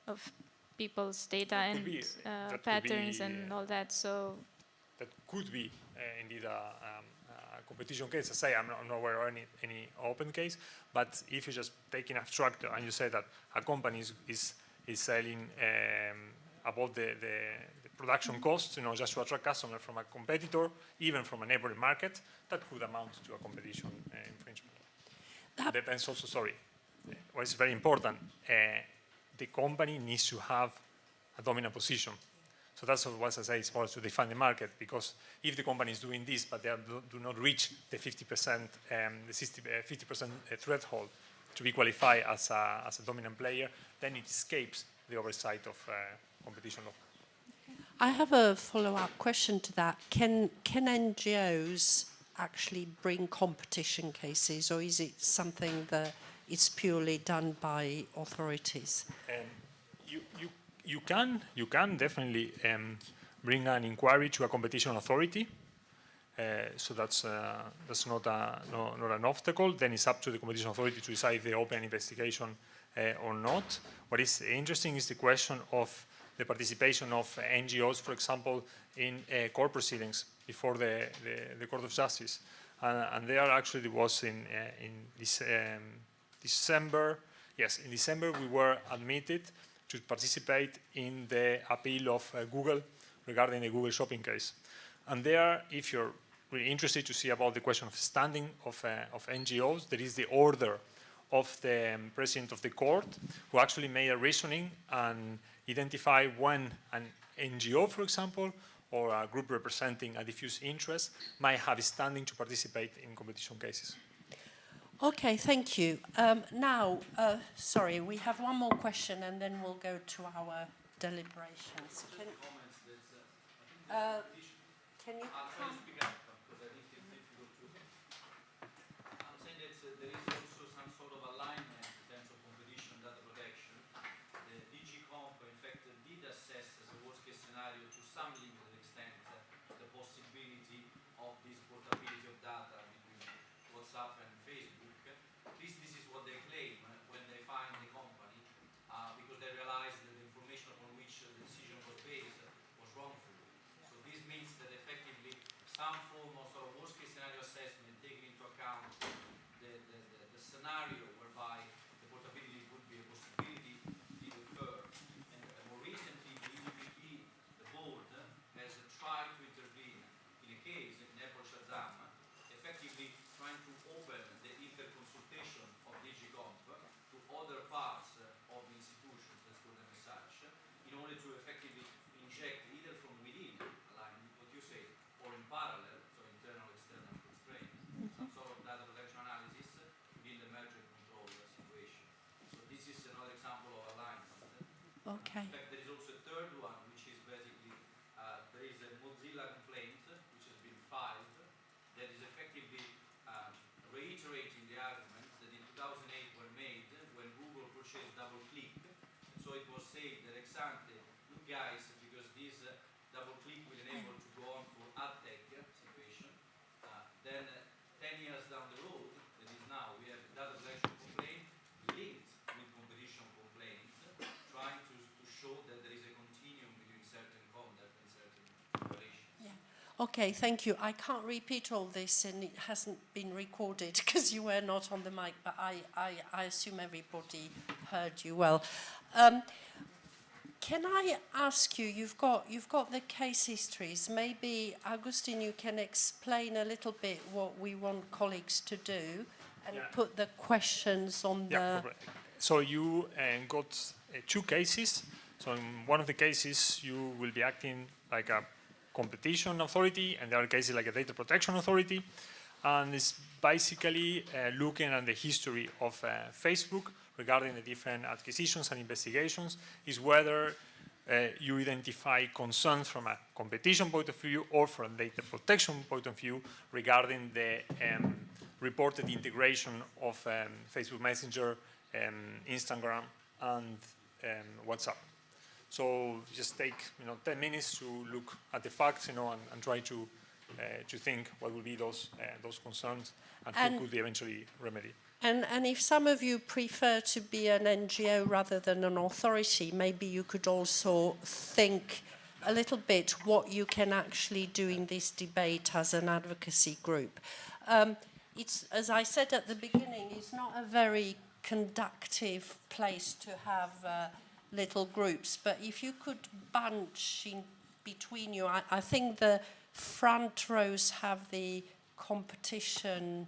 of people's data and uh, patterns and uh, all that. So that could be uh, indeed a, um, a competition case. I say I'm not, I'm not aware of any, any open case, but if you just take an abstract and you say that a company is, is, is selling um, above the, the, the production costs, you know, just to attract customers from a competitor, even from a neighboring market, that could amount to a competition uh, infringement. That- Depends also, sorry, what is very important, uh, the company needs to have a dominant position. So that's what I say is more to define the market because if the company is doing this but they are, do, do not reach the 50%, um, the 60, uh, 50% threshold to be qualified as a, as a dominant player, then it escapes the oversight of uh, competition law. I have a follow-up question to that. Can can NGOs actually bring competition cases, or is it something that is purely done by authorities? Um, you, you, you, can, you can definitely um, bring an inquiry to a competition authority. Uh, so that's, uh, that's not, a, no, not an obstacle. Then it's up to the competition authority to decide if they open an investigation uh, or not. What is interesting is the question of the participation of NGOs, for example, in uh, court proceedings before the, the, the Court of Justice. Uh, and there actually was in, uh, in this, um, December, yes, in December we were admitted to participate in the appeal of uh, Google regarding the Google shopping case. And there, if you're really interested to see about the question of standing of, uh, of NGOs, there is the order of the um, president of the court, who actually made a reasoning and identify when an NGO, for example, or a group representing a diffuse interest might have standing to participate in competition cases. Okay, thank you. Um, now, uh, sorry, we have one more question and then we'll go to our deliberations. Can, uh, can you come? I'm saying that uh, there is also some sort of alignment in terms of competition and data protection. The DG Comp, in fact, uh, did assess as a worst case scenario to some limited extent uh, the possibility of this portability of data between WhatsApp and Facebook. At least this is what they claim uh, when they find the company, uh, because they realized that the information upon which uh, the decision was based uh, was wrongful. So this means that effectively some form of sort of worst case scenario assessment taking into account the, the, the, the scenario whereby the portability would be a possibility did occur. And uh, more recently, the EDPB, the board, uh, has uh, tried to intervene in a case in Apple Shazam, effectively trying to open the interconsultation of DG Comp to other parts uh, of the institutions, let's call them as such, in order to effectively inject either from within, align with what you say, or in parallel, so internal external constraints, some sort of data protection analysis within the merger control uh, situation. So this is another example of alignment. Okay. In fact, there is also a third one, which is basically, uh, there is a Mozilla complaint which has been filed that is effectively um, reiterating the arguments that in 2008 were made when Google purchased DoubleClick. And so it was said that ex ante, you guys, because this uh, DoubleClick will enable to go on for ad tech situation, uh, then uh, 10 years down the road, that is now, we have a data protection complaint linked with competition complaints, trying to, to show that there is a continuum between certain conduct and certain operations. Okay, thank you. I can't repeat all this and it hasn't been recorded because you were not on the mic, but I, I, I assume everybody heard you well. Um, can I ask you, you've got, you've got the case histories, maybe, Agustin, you can explain a little bit what we want colleagues to do and Yeah. put the questions on Yeah, the... correct. So you uh, got uh, two cases. So in one of the cases, you will be acting like a competition authority, and the other cases like a data protection authority. And it's basically uh, looking at the history of uh, Facebook regarding the different acquisitions and investigations, is whether uh, you identify concerns from a competition point of view or from a data protection point of view regarding the um, reported integration of um, Facebook Messenger, um, Instagram, and um, WhatsApp. So just take you know 10 minutes to look at the facts, you know, and, and try to uh, to think what will be those uh, those concerns and, And- who could be eventually remedied. And, and if some of you prefer to be an NGO rather than an authority, maybe you could also think a little bit what you can actually do in this debate as an advocacy group. Um, it's, as I said at the beginning, it's not a very conductive place to have uh, little groups, but if you could bunch in between you, I, I think the front rows have the competition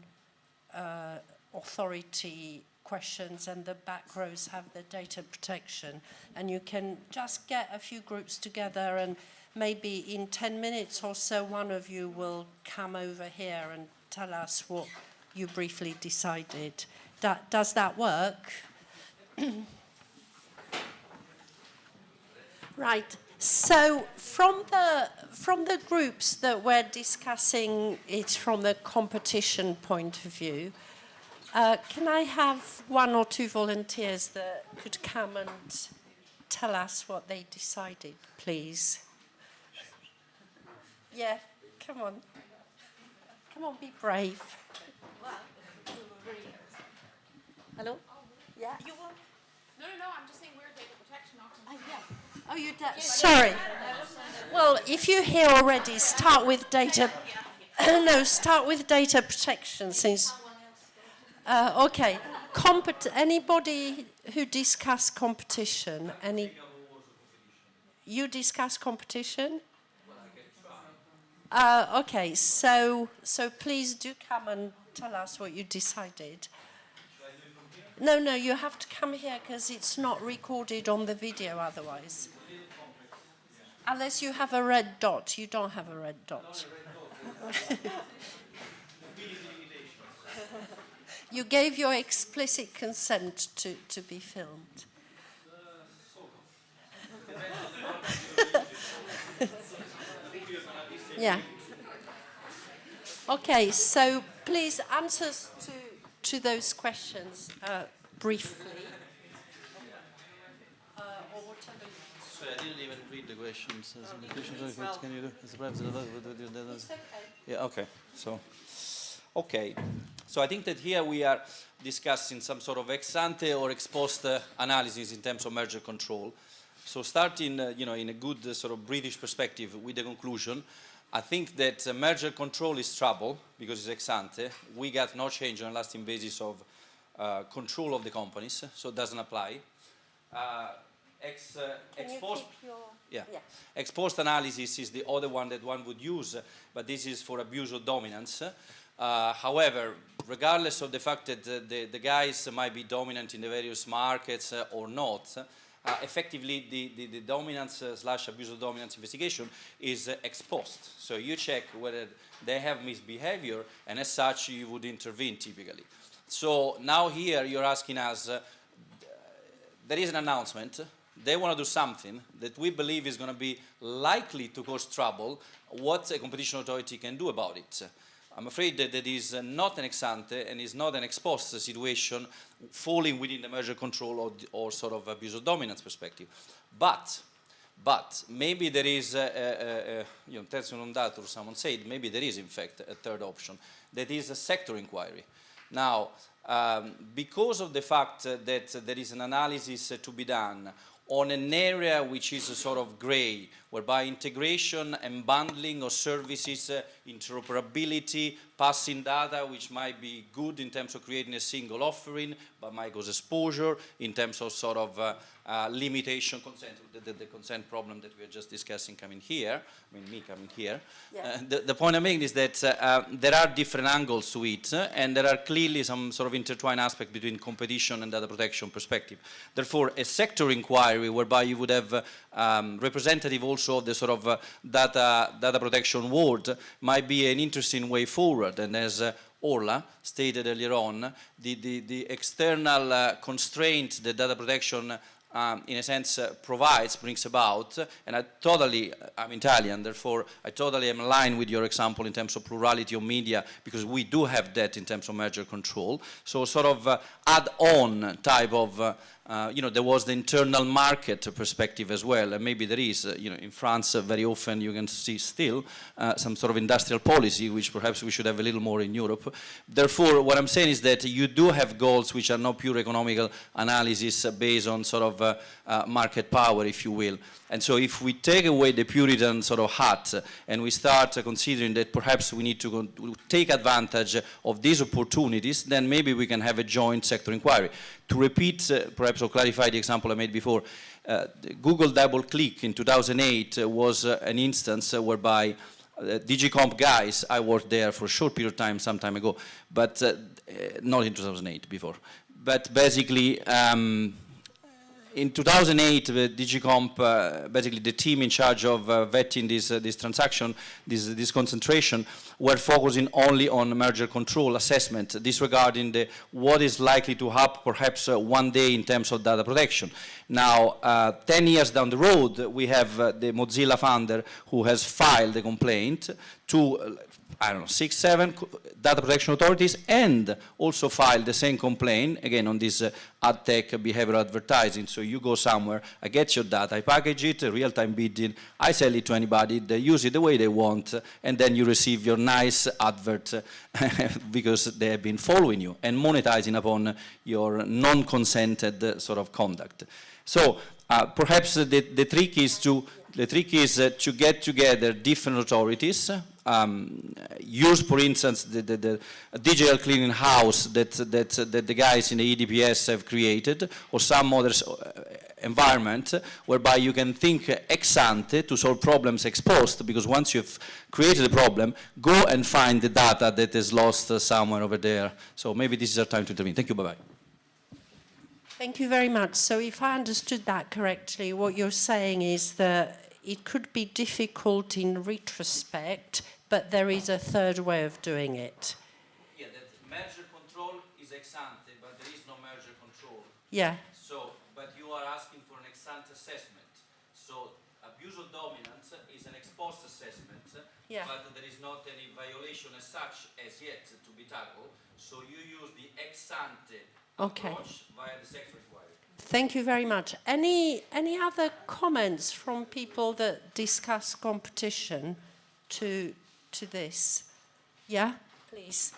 uh, authority questions and the back rows have the data protection. And you can just get a few groups together and maybe in 10 minutes or so one of you will come over here and tell us what you briefly decided. Da- does that work? Right. So from the from the groups that we're discussing it from the competition point of view, uh, can I have one or two volunteers that could come and tell us what they decided, please? Yeah, come on. Come on, be brave. Hello? Yeah. You want? No, no, no. I'm just saying we're data protection officers. Oh, you. Sorry. Well, if you're here already, start with data. no, start with data protection since. Uh, okay. Compet- anybody who discuss competition? Any? You discuss competition? Uh, okay. So, so please do come and tell us what you decided. No, no, you have to come here because it's not recorded on the video otherwise. Unless you have a red dot. You don't have a red dot. you gave your explicit consent to, to be filmed. yeah. Okay, so please answers to, to those questions uh, briefly. Uh, or whatever. Sorry, I didn't even read the questions. Uh, the questions are, can you do? It's perhaps the- It's okay. Yeah, okay. So, okay. So I think that here we are discussing some sort of ex ante or ex post uh, analysis in terms of merger control. So starting, uh, you know, in a good uh, sort of British perspective with the conclusion, I think that uh, merger control is trouble because it's ex ante. We got no change on a lasting basis of uh, control of the companies, so it doesn't apply. Ex, uh, Can ex you post your... yeah. Yeah. Ex post analysis is the other one that one would use, but this is for abuse of dominance. Uh, however, regardless of the fact that uh, the, the guys might be dominant in the various markets uh, or not, uh, effectively the, the, the dominance uh, slash abuse of dominance investigation is uh, ex post. So you check whether they have misbehavior, and as such you would intervene typically. So now here you're asking us, uh, there is an announcement. They want to do something that we believe is going to be likely to cause trouble. What a competition authority can do about it. I'm afraid that that is not an ex ante and is not an ex post situation falling within the merger control or, or sort of abuse of dominance perspective. But, but maybe there is, a, a, a, you know, tertium non datur, someone said, maybe there is in fact a third option, that is a sector inquiry. Now, um, because of the fact that there is an analysis to be done on an area which is a sort of gray, whereby integration and bundling of services, uh, interoperability, passing data, which might be good in terms of creating a single offering, but might cause exposure in terms of sort of uh, uh, limitation consent, the, the, the, consent problem that we are just discussing coming here, I mean me coming here. Yeah. Uh, the, the, point I'm making is that uh, uh, there are different angles to it, and there are clearly some sort of intertwined aspect between competition and data protection perspective. Therefore, a sector inquiry whereby you would have um, representative also of the sort of uh, data, data protection world might be an interesting way forward. And as uh, Orla stated earlier on, the, the, the external uh, constraint that data protection um, in a sense uh, provides, brings about, and I totally, I'm Italian, therefore I totally am aligned with your example in terms of plurality of media, because we do have that in terms of merger control. So sort of uh, add-on type of uh, you know, there was the internal market perspective as well, and maybe there is, uh, you know, in France uh, very often you can see still uh, some sort of industrial policy, which perhaps we should have a little more in Europe. Therefore, what I'm saying is that you do have goals which are not pure economical analysis based on sort of uh, market power, if you will. And so if we take away the Puritan sort of hat and we start considering that perhaps we need to take advantage of these opportunities, then maybe we can have a joint sector inquiry. To repeat, uh, perhaps or clarify the example I made before, uh, Google DoubleClick in 2008 uh, was uh, an instance uh, whereby uh, DG Comp guys, I worked there for a short period of time some time ago, but not in 2008, before. But basically, um, in 2008, the DG Comp, uh, basically the team in charge of uh, vetting this, uh, this transaction, this, this concentration, were focusing only on merger control assessment, disregarding the, what is likely to happen perhaps uh, one day in terms of data protection. Now, uh, 10 years down the road, we have uh, the Mozilla founder who has filed a complaint to I don't know, six, seven data protection authorities and also file the same complaint, again, on this uh, ad tech behavioral advertising. So you go somewhere, I get your data, I package it, real-time bidding, I sell it to anybody, they use it the way they want, and then you receive your nice advert because they have been following you and monetizing upon your non-consented sort of conduct. So uh, perhaps the, the trick is to the trick is uh, to get together different authorities, um, use, for instance, the, the, the digital clearing house that, that, that the guys in the EDPS have created, or some other uh, environment whereby you can think ex ante to solve problems ex post, because once you've created a problem, go and find the data that is lost somewhere over there. So maybe this is our time to intervene. Thank you, bye-bye. Thank you very much. So if I understood that correctly, what you're saying is that it could be difficult in retrospect, but there is a third way of doing it. Yeah, that merger control is ex ante, but there is no merger control. Yeah, So, but you are asking for an ex ante assessment. So, abuse of dominance is an ex post assessment, Yeah. but there is not any violation as such as yet to be tackled. So you use the ex ante Okay. approach via the sector inquiry. thank you very much. Any, any other comments from people that discuss competition to, to this? Yeah, please.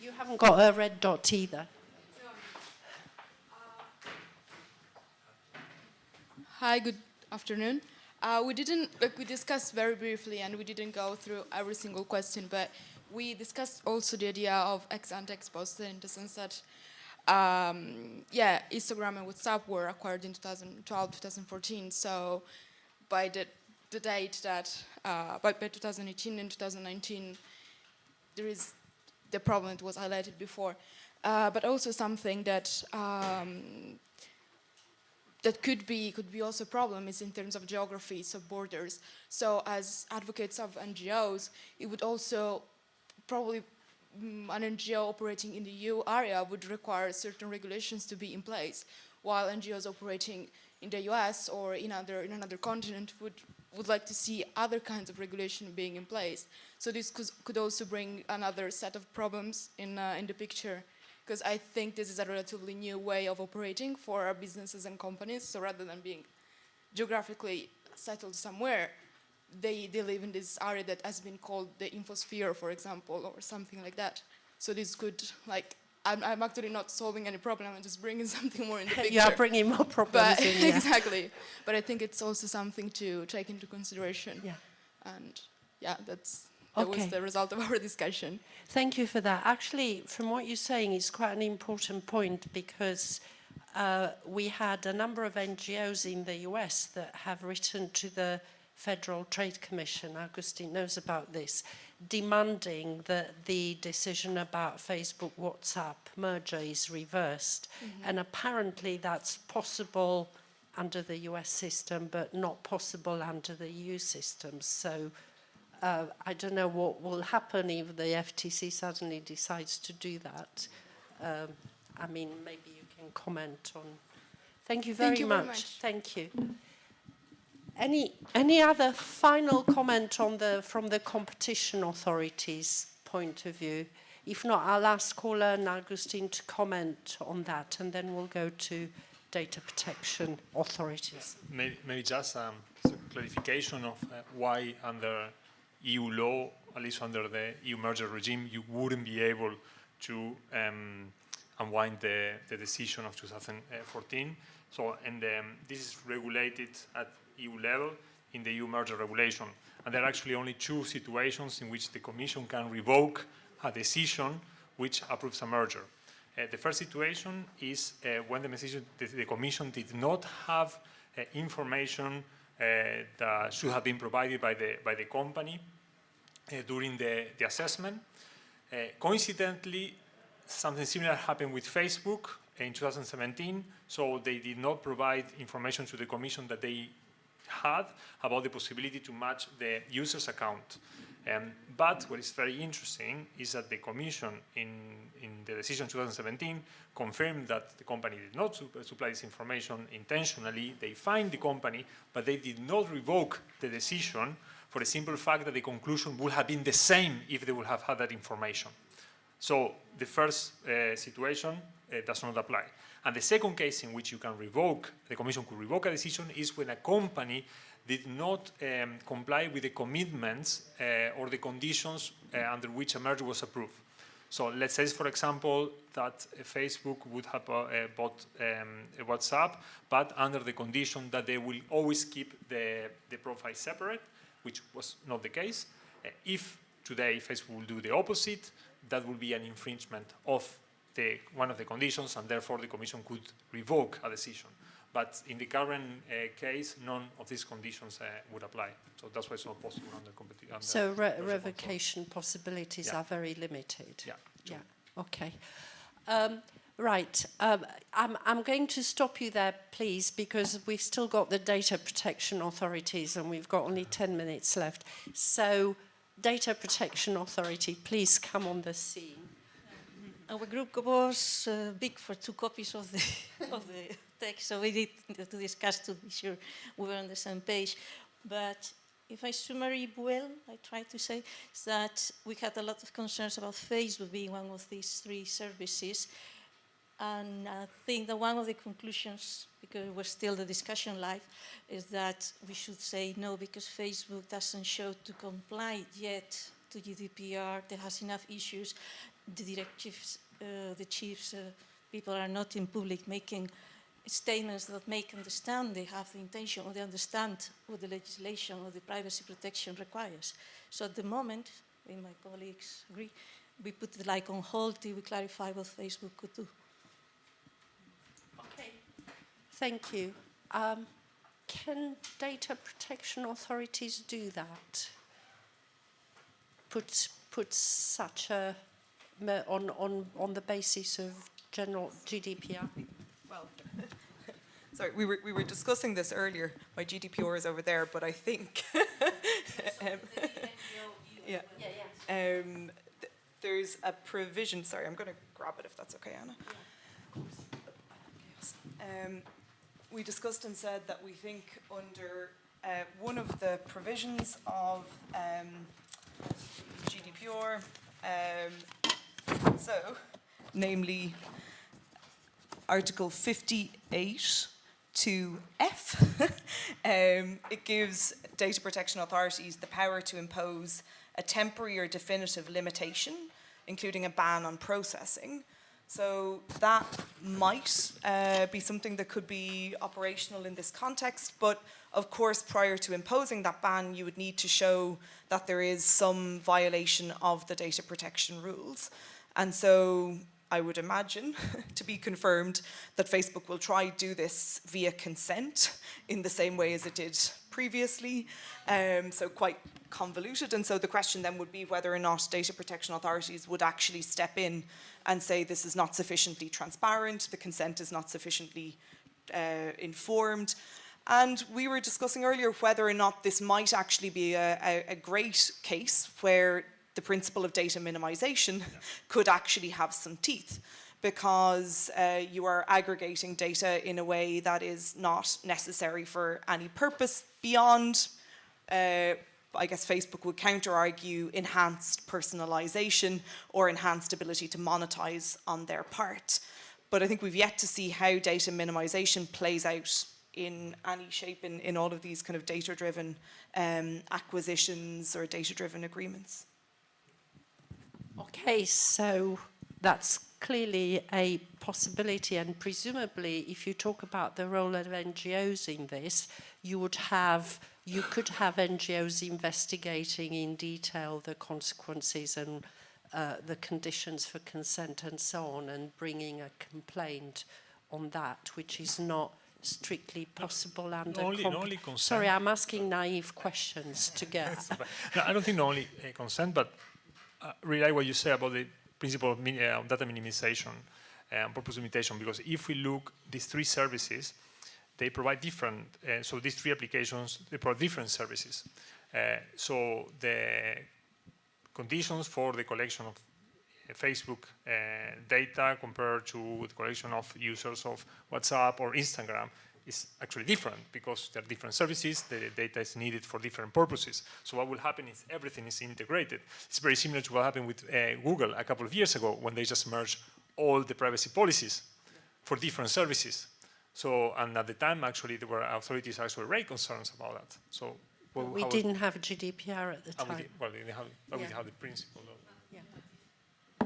You haven't got a red dot either. Hi, good afternoon. Uh, we didn't, like we discussed very briefly and we didn't go through every single question, but we discussed also the idea of ex ante ex post in the sense that, um, yeah, Instagram and WhatsApp were acquired in 2012, 2014. So by the, the date that, uh, by, by 2018 and 2019, there is the problem that was highlighted before. Uh, but also something that um, that could be could be also a problem is in terms of geographies of borders. So as advocates of NGOs, it would also probably an NGO operating in the EU area would require certain regulations to be in place, while NGOs operating in the US or in other in another continent would would like to see other kinds of regulation being in place. So this could, could also bring another set of problems in uh, in the picture because I think this is a relatively new way of operating for our businesses and companies. So rather than being geographically settled somewhere, they, they live in this area that has been called the infosphere, for example, or something like that. So this could, like, I'm, I'm actually not solving any problem, I'm just bringing something more in the picture. You are bringing more problems but, in, yeah. exactly. But I think it's also something to take into consideration. Yeah. And yeah, that's, that Okay. was the result of our discussion. Thank you for that. Actually, from what you're saying, it's quite an important point because uh, we had a number of NGOs in the US that have written to the Federal Trade Commission, Agustin knows about this, demanding that the decision about Facebook WhatsApp merger is reversed. And apparently that's possible under the US system, but not possible under the EU system. So uh, I don't know what will happen if the FTC suddenly decides to do that. Um, I mean, maybe you can comment on. Thank you very, Thank you very much. much. Thank you. Any any other final comment on the from the competition authorities' point of view? If not, I'll ask Orla and Agustin to comment on that, and then we'll go to data protection authorities. Maybe, maybe just um, clarification of uh, why under EU law, at least under the EU merger regime, you wouldn't be able to um, unwind the, the decision of 2014. So, and um, this is regulated at EU level in the EU merger regulation. And there are actually only two situations in which the Commission can revoke a decision which approves a merger. Uh, the first situation is uh, when the, the, the Commission did not have uh, information uh, that should have been provided by the, by the company uh, during the, the assessment. Uh, coincidentally, something similar happened with Facebook in 2017, so they did not provide information to the Commission that they had about the possibility to match the user's account. Um, but what is very interesting is that the Commission in, in the decision 2017 confirmed that the company did not su supply this information intentionally. They fined the company, but they did not revoke the decision for the simple fact that the conclusion would have been the same if they would have had that information. So the first uh, situation uh, does not apply. And the second case in which you can revoke, the Commission could revoke a decision is when a company did not um, comply with the commitments uh, or the conditions uh, under which a merger was approved. So let's say, for example, that uh, Facebook would have uh, bought um, WhatsApp, but under the condition that they will always keep the, the profile separate, which was not the case. If today Facebook will do the opposite, that would be an infringement of the, one of the conditions, and therefore the Commission could revoke a decision. But in the current uh, case, none of these conditions uh, would apply. So that's why it's not possible under competition. So re revocation possibilities Yeah. are very limited. Yeah. Yeah. Okay. Um, right. Um, I'm, I'm going to stop you there, please, because we've still got the data protection authorities and we've got only 10 minutes left. So, data protection authority, please come on the scene. Our group was uh, big for two copies of the, of the text, so we need to discuss to be sure we were on the same page. But if I summary well, I try to say, that we had a lot of concerns about Facebook being one of these three services. And I think that one of the conclusions, because we're still the discussion live, is that we should say no because Facebook doesn't show to comply yet to GDPR. There has enough issues. The directives, uh, the chiefs, uh, people are not in public making statements that make understand they have the intention or they understand what the legislation or the privacy protection requires. So at the moment, my colleagues agree, we put it like on hold till we clarify what Facebook could do. Okay. Thank you. Um, can data protection authorities do that? Put, put such a, on, on, on the basis of general GDPR? Well, sorry, we were, we were discussing this earlier. My GDPR is over there, but I think. um, yeah. Um, th- there's a provision, sorry, I'm going to grab it if that's okay, Anna. Yes. Um, we discussed and said that we think under uh, one of the provisions of um, GDPR, um, so, namely Article 58 to F. um, it gives data protection authorities the power to impose a temporary or definitive limitation, including a ban on processing. So that might uh, be something that could be operational in this context, but of course, prior to imposing that ban, you would need to show that there is some violation of the data protection rules. And so I would imagine, to be confirmed, that Facebook will try to do this via consent in the same way as it did previously. Um, so quite convoluted. And so the question then would be whether or not data protection authorities would actually step in and say this is not sufficiently transparent, the consent is not sufficiently uh, informed. And we were discussing earlier whether or not this might actually be a, a, a great case where the principle of data minimization could actually have some teeth because uh, you are aggregating data in a way that is not necessary for any purpose beyond, uh, I guess Facebook would counter argue, enhanced personalization or enhanced ability to monetize on their part. But I think we've yet to see how data minimization plays out in any shape in, in all of these kind of data-driven um, acquisitions or data-driven agreements. Okay, so that's clearly a possibility and presumably if you talk about the role of NGOs in this, you would have, you could have NGOs investigating in detail the consequences and uh, the conditions for consent and so on and bringing a complaint on that, which is not strictly possible under only- only consent. Sorry, I'm asking naive questions to get. no, I don't think not only uh, consent, but uh, really what you say about the principle of min uh, data minimization and purpose limitation, because if we look these three services, they provide different, uh, so these three applications, they provide different services. Uh, so the conditions for the collection of uh, Facebook uh, data compared to the collection of users of WhatsApp or Instagram is actually different because they're different services, the data is needed for different purposes. So what will happen is everything is integrated. It's very similar to what happened with uh, Google a couple of years ago when they just merged all the privacy policies for different services. So, and at the time, actually, there were authorities actually very concerned about that. So, well, we didn't have GDPR at the how we time. did- well, we didn't have, but we Yeah. have the principle. Of, Yeah.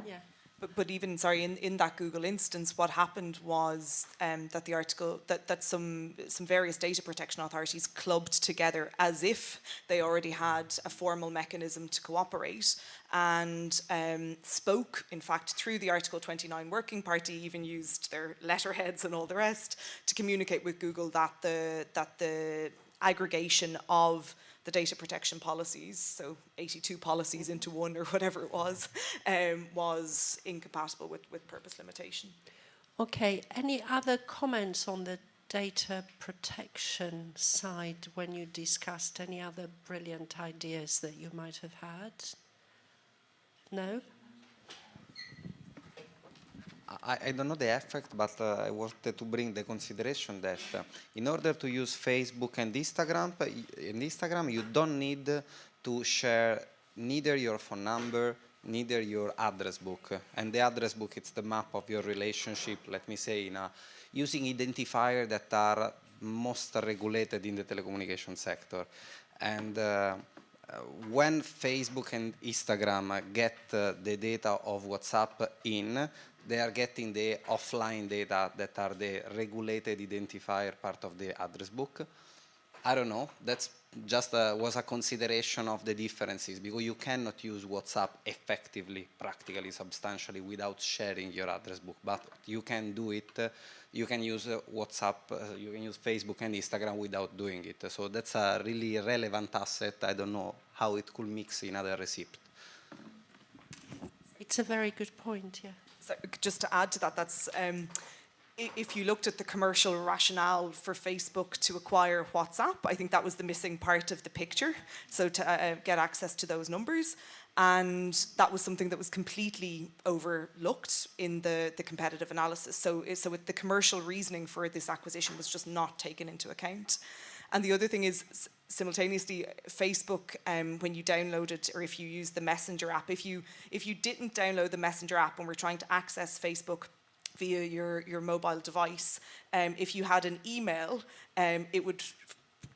Yeah. But, but even, sorry, in, in that Google instance, what happened was um, that the article, that, that some, some various data protection authorities clubbed together as if they already had a formal mechanism to cooperate and um, spoke, in fact, through the Article 29 Working Party, even used their letterheads and all the rest to communicate with Google that the, that the aggregation of the data protection policies, so 82 policies into one or whatever it was, um, was incompatible with, with purpose limitation. Okay, any other comments on the data protection side when you discussed any other brilliant ideas that you might have had? No? I, I don't know the effect, but uh, I wanted to bring the consideration that uh, in order to use Facebook and Instagram, uh, in Instagram, you don't need to share neither your phone number, neither your address book. And the address book, it's the map of your relationship, let me say, in a, using identifiers that are most regulated in the telecommunication sector. And uh, when Facebook and Instagram get uh, the data of WhatsApp in, they are getting the offline data that are the regulated identifier part of the address book. I don't know, that's just a, was a consideration of the differences because you cannot use WhatsApp effectively, practically, substantially without sharing your address book, but you can do it, uh, you can use uh, WhatsApp, uh, you can use Facebook and Instagram without doing it. So that's a really relevant asset. I don't know how it could mix in other recipe. It's a very good point, yeah. So just to add to that, that's um, if you looked at the commercial rationale for Facebook to acquire WhatsApp, I think that was the missing part of the picture. So to uh, uh, get access to those numbers. And that was something that was completely overlooked in the, the competitive analysis. So, so the commercial reasoning for this acquisition was just not taken into account. And the other thing is, simultaneously, Facebook, um, when you download it, or if you use the Messenger app, if you if you didn't download the Messenger app and were trying to access Facebook via your your mobile device, um, if you had an email, um, it would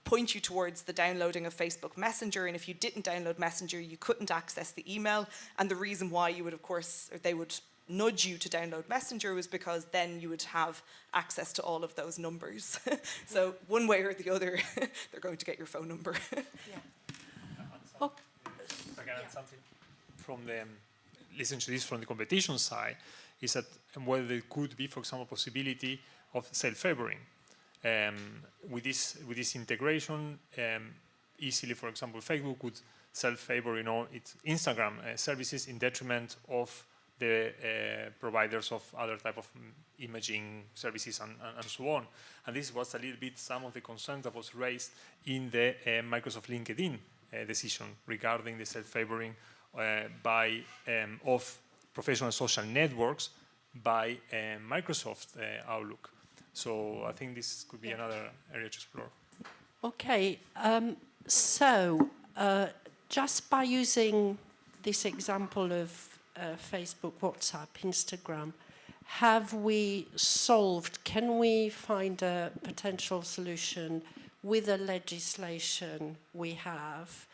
point you towards the downloading of Facebook Messenger. And if you didn't download Messenger you couldn't access the email. And the reason why you would of course they would nudge you to download Messenger was because then you would have access to all of those numbers. so one way or the other, they're going to get your phone number. yeah. Oh. I can add something from the, um, listen to this from the competition side, is that whether there could be, for example, possibility of self-favoring. Um, with this with this integration, um, easily, for example, Facebook would self-favor, you know, its Instagram uh, services in detriment of the uh, providers of other type of imaging services and, and, and, so on. And this was a little bit some of the concerns that was raised in the uh, Microsoft LinkedIn uh, decision regarding the self-favoring uh, by um, of professional social networks by uh, Microsoft uh, Outlook. So I think this could be yeah. another area to explore. Okay, um, so just by using this example of uh, Facebook, WhatsApp, Instagram, have we solved, can we find a potential solution with the legislation we have,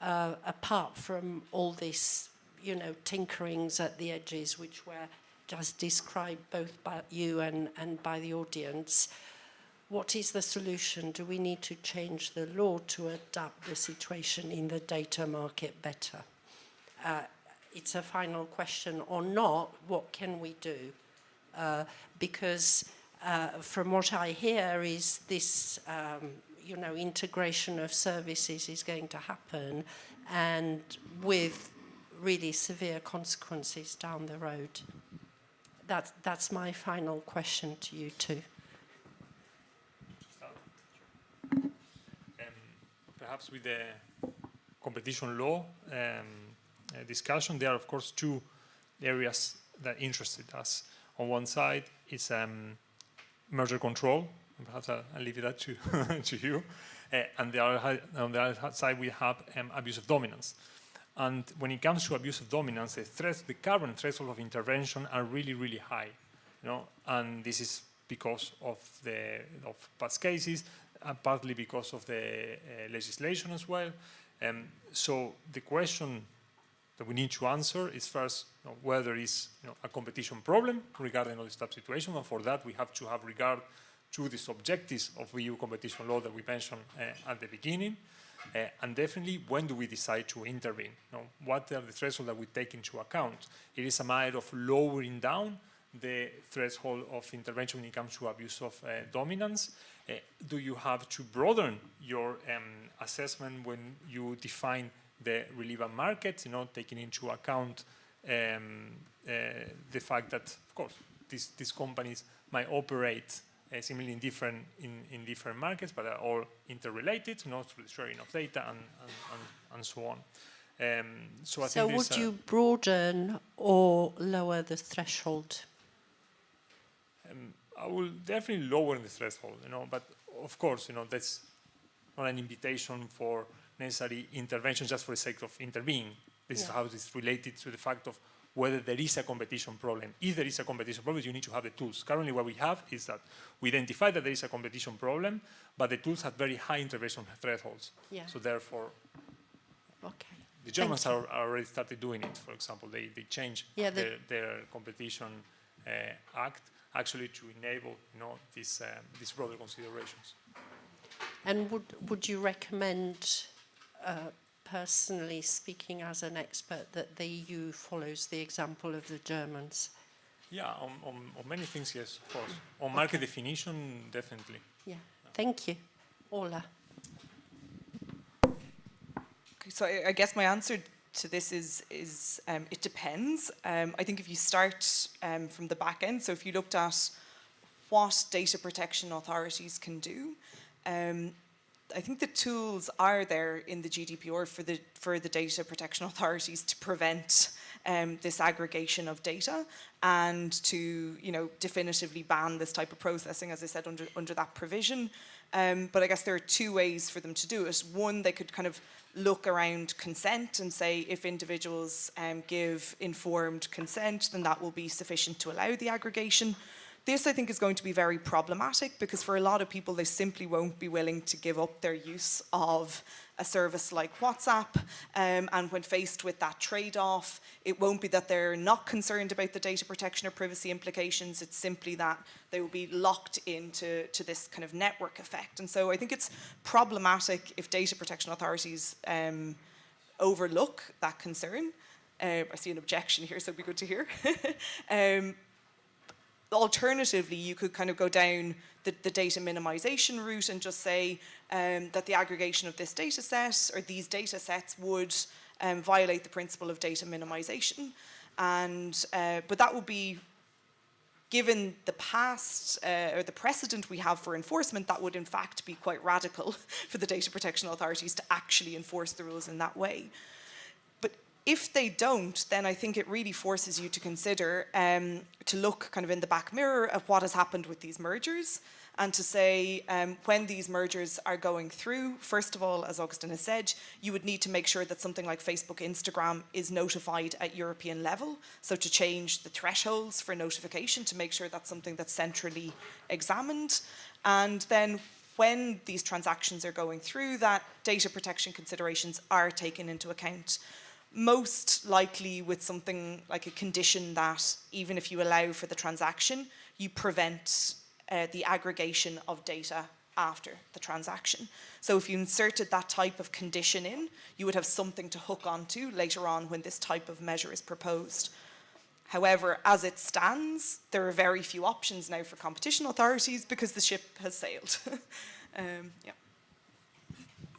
uh, apart from all this, you know, tinkerings at the edges, which were just described both by you and, and by the audience, what is the solution? Do we need to change the law to adapt the situation in the data market better? Uh, it's a final question or not, what can we do? Uh, because uh, from what I hear is this, um, you know, integration of services is going to happen and with really severe consequences down the road. That, that's my final question to you too. Um, perhaps with the competition law, um, discussion, there are of course two areas that interested us. On one side is um, merger control, perhaps I'll, I'll, leave that to, to you. Uh, and the other, on the other side we have um, abuse of dominance. And when it comes to abuse of dominance, the threats, the current threshold of intervention are really, really high. You know, and this is because of the of past cases, and partly because of the uh, legislation as well. Um, so the question that we need to answer is first you know, whether it's you know, a competition problem regarding all this type situation, and for that we have to have regard to the objectives of EU competition law that we mentioned uh, at the beginning, uh, and definitely when do we decide to intervene? You know, what are the thresholds that we take into account? It is a matter of lowering down the threshold of intervention when it comes to abuse of uh, dominance? Uh, do you have to broaden your um, assessment when you define the relevant markets, you know, taking into account um, uh, the fact that, of course, these, these companies might operate uh, similarly in different, in, in different markets, but are all interrelated, you know, through the sharing of data and, and, and, and so on. Um, so I So would you broaden or lower the threshold? Um, I will definitely lower the threshold, you know, but of course, you know, that's not an invitation for necessary intervention just for the sake of intervening. This is how it is related to the fact of whether there is a competition problem. If there is a competition problem, you need to have the tools. Currently what we have is that we identify that there is a competition problem, but the tools have very high intervention thresholds. Yeah. So therefore, Okay. the Germans are, are already started doing it. For example, they, they changed Yeah, the- their, their competition uh, act actually to enable you know these um, these broader considerations. And would, would you recommend, uh, personally speaking as an expert, that the EU follows the example of the Germans? Yeah, on, on, on many things, yes, of course. On market definition, definitely. Yeah. Thank you. Orla. Okay, so I, I guess my answer to this is is um, it depends. Um, I think if you start um, from the back end, so if you looked at what data protection authorities can do, um, I think the tools are there in the GDPR for the for the data protection authorities to prevent um, this aggregation of data and to you know definitively ban this type of processing, as I said under under that provision. Um, but I guess there are two ways for them to do it. One, they could kind of look around consent and say if individuals um, give informed consent, then that will be sufficient to allow the aggregation. This, I think, is going to be very problematic because for a lot of people, they simply won't be willing to give up their use of a service like WhatsApp. Um, and when faced with that trade-off, it won't be that they're not concerned about the data protection or privacy implications. It's simply that they will be locked into to this kind of network effect. And so I think it's problematic if data protection authorities um, overlook that concern. Uh, I see an objection here, so it'd be good to hear. um, alternatively, you could kind of go down the, the data minimization route and just say um, that the aggregation of this data set or these data sets would um, violate the principle of data minimization. And, uh, but that would be, given the past uh, or the precedent we have for enforcement, that would in fact be quite radical for the data protection authorities to actually enforce the rules in that way. If they don't, then I think it really forces you to consider, um, to look kind of in the back mirror at what has happened with these mergers and to say um, when these mergers are going through, first of all, as Agustin has said, you would need to make sure that something like Facebook, Instagram is notified at European level. So to change the thresholds for notification to make sure that's something that's centrally examined. And then when these transactions are going through, that data protection considerations are taken into account most likely with something like a condition that even if you allow for the transaction, you prevent uh, the aggregation of data after the transaction. So if you inserted that type of condition in, you would have something to hook onto later on when this type of measure is proposed. However, as it stands, there are very few options now for competition authorities because the ship has sailed. um, yeah.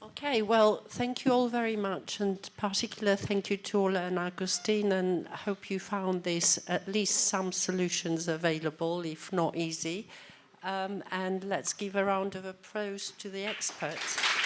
Okay, well, thank you all very much, and particular thank you to Orla and Agustin, and hope you found this at least some solutions available, if not easy. Um, and let's give a round of applause to the experts.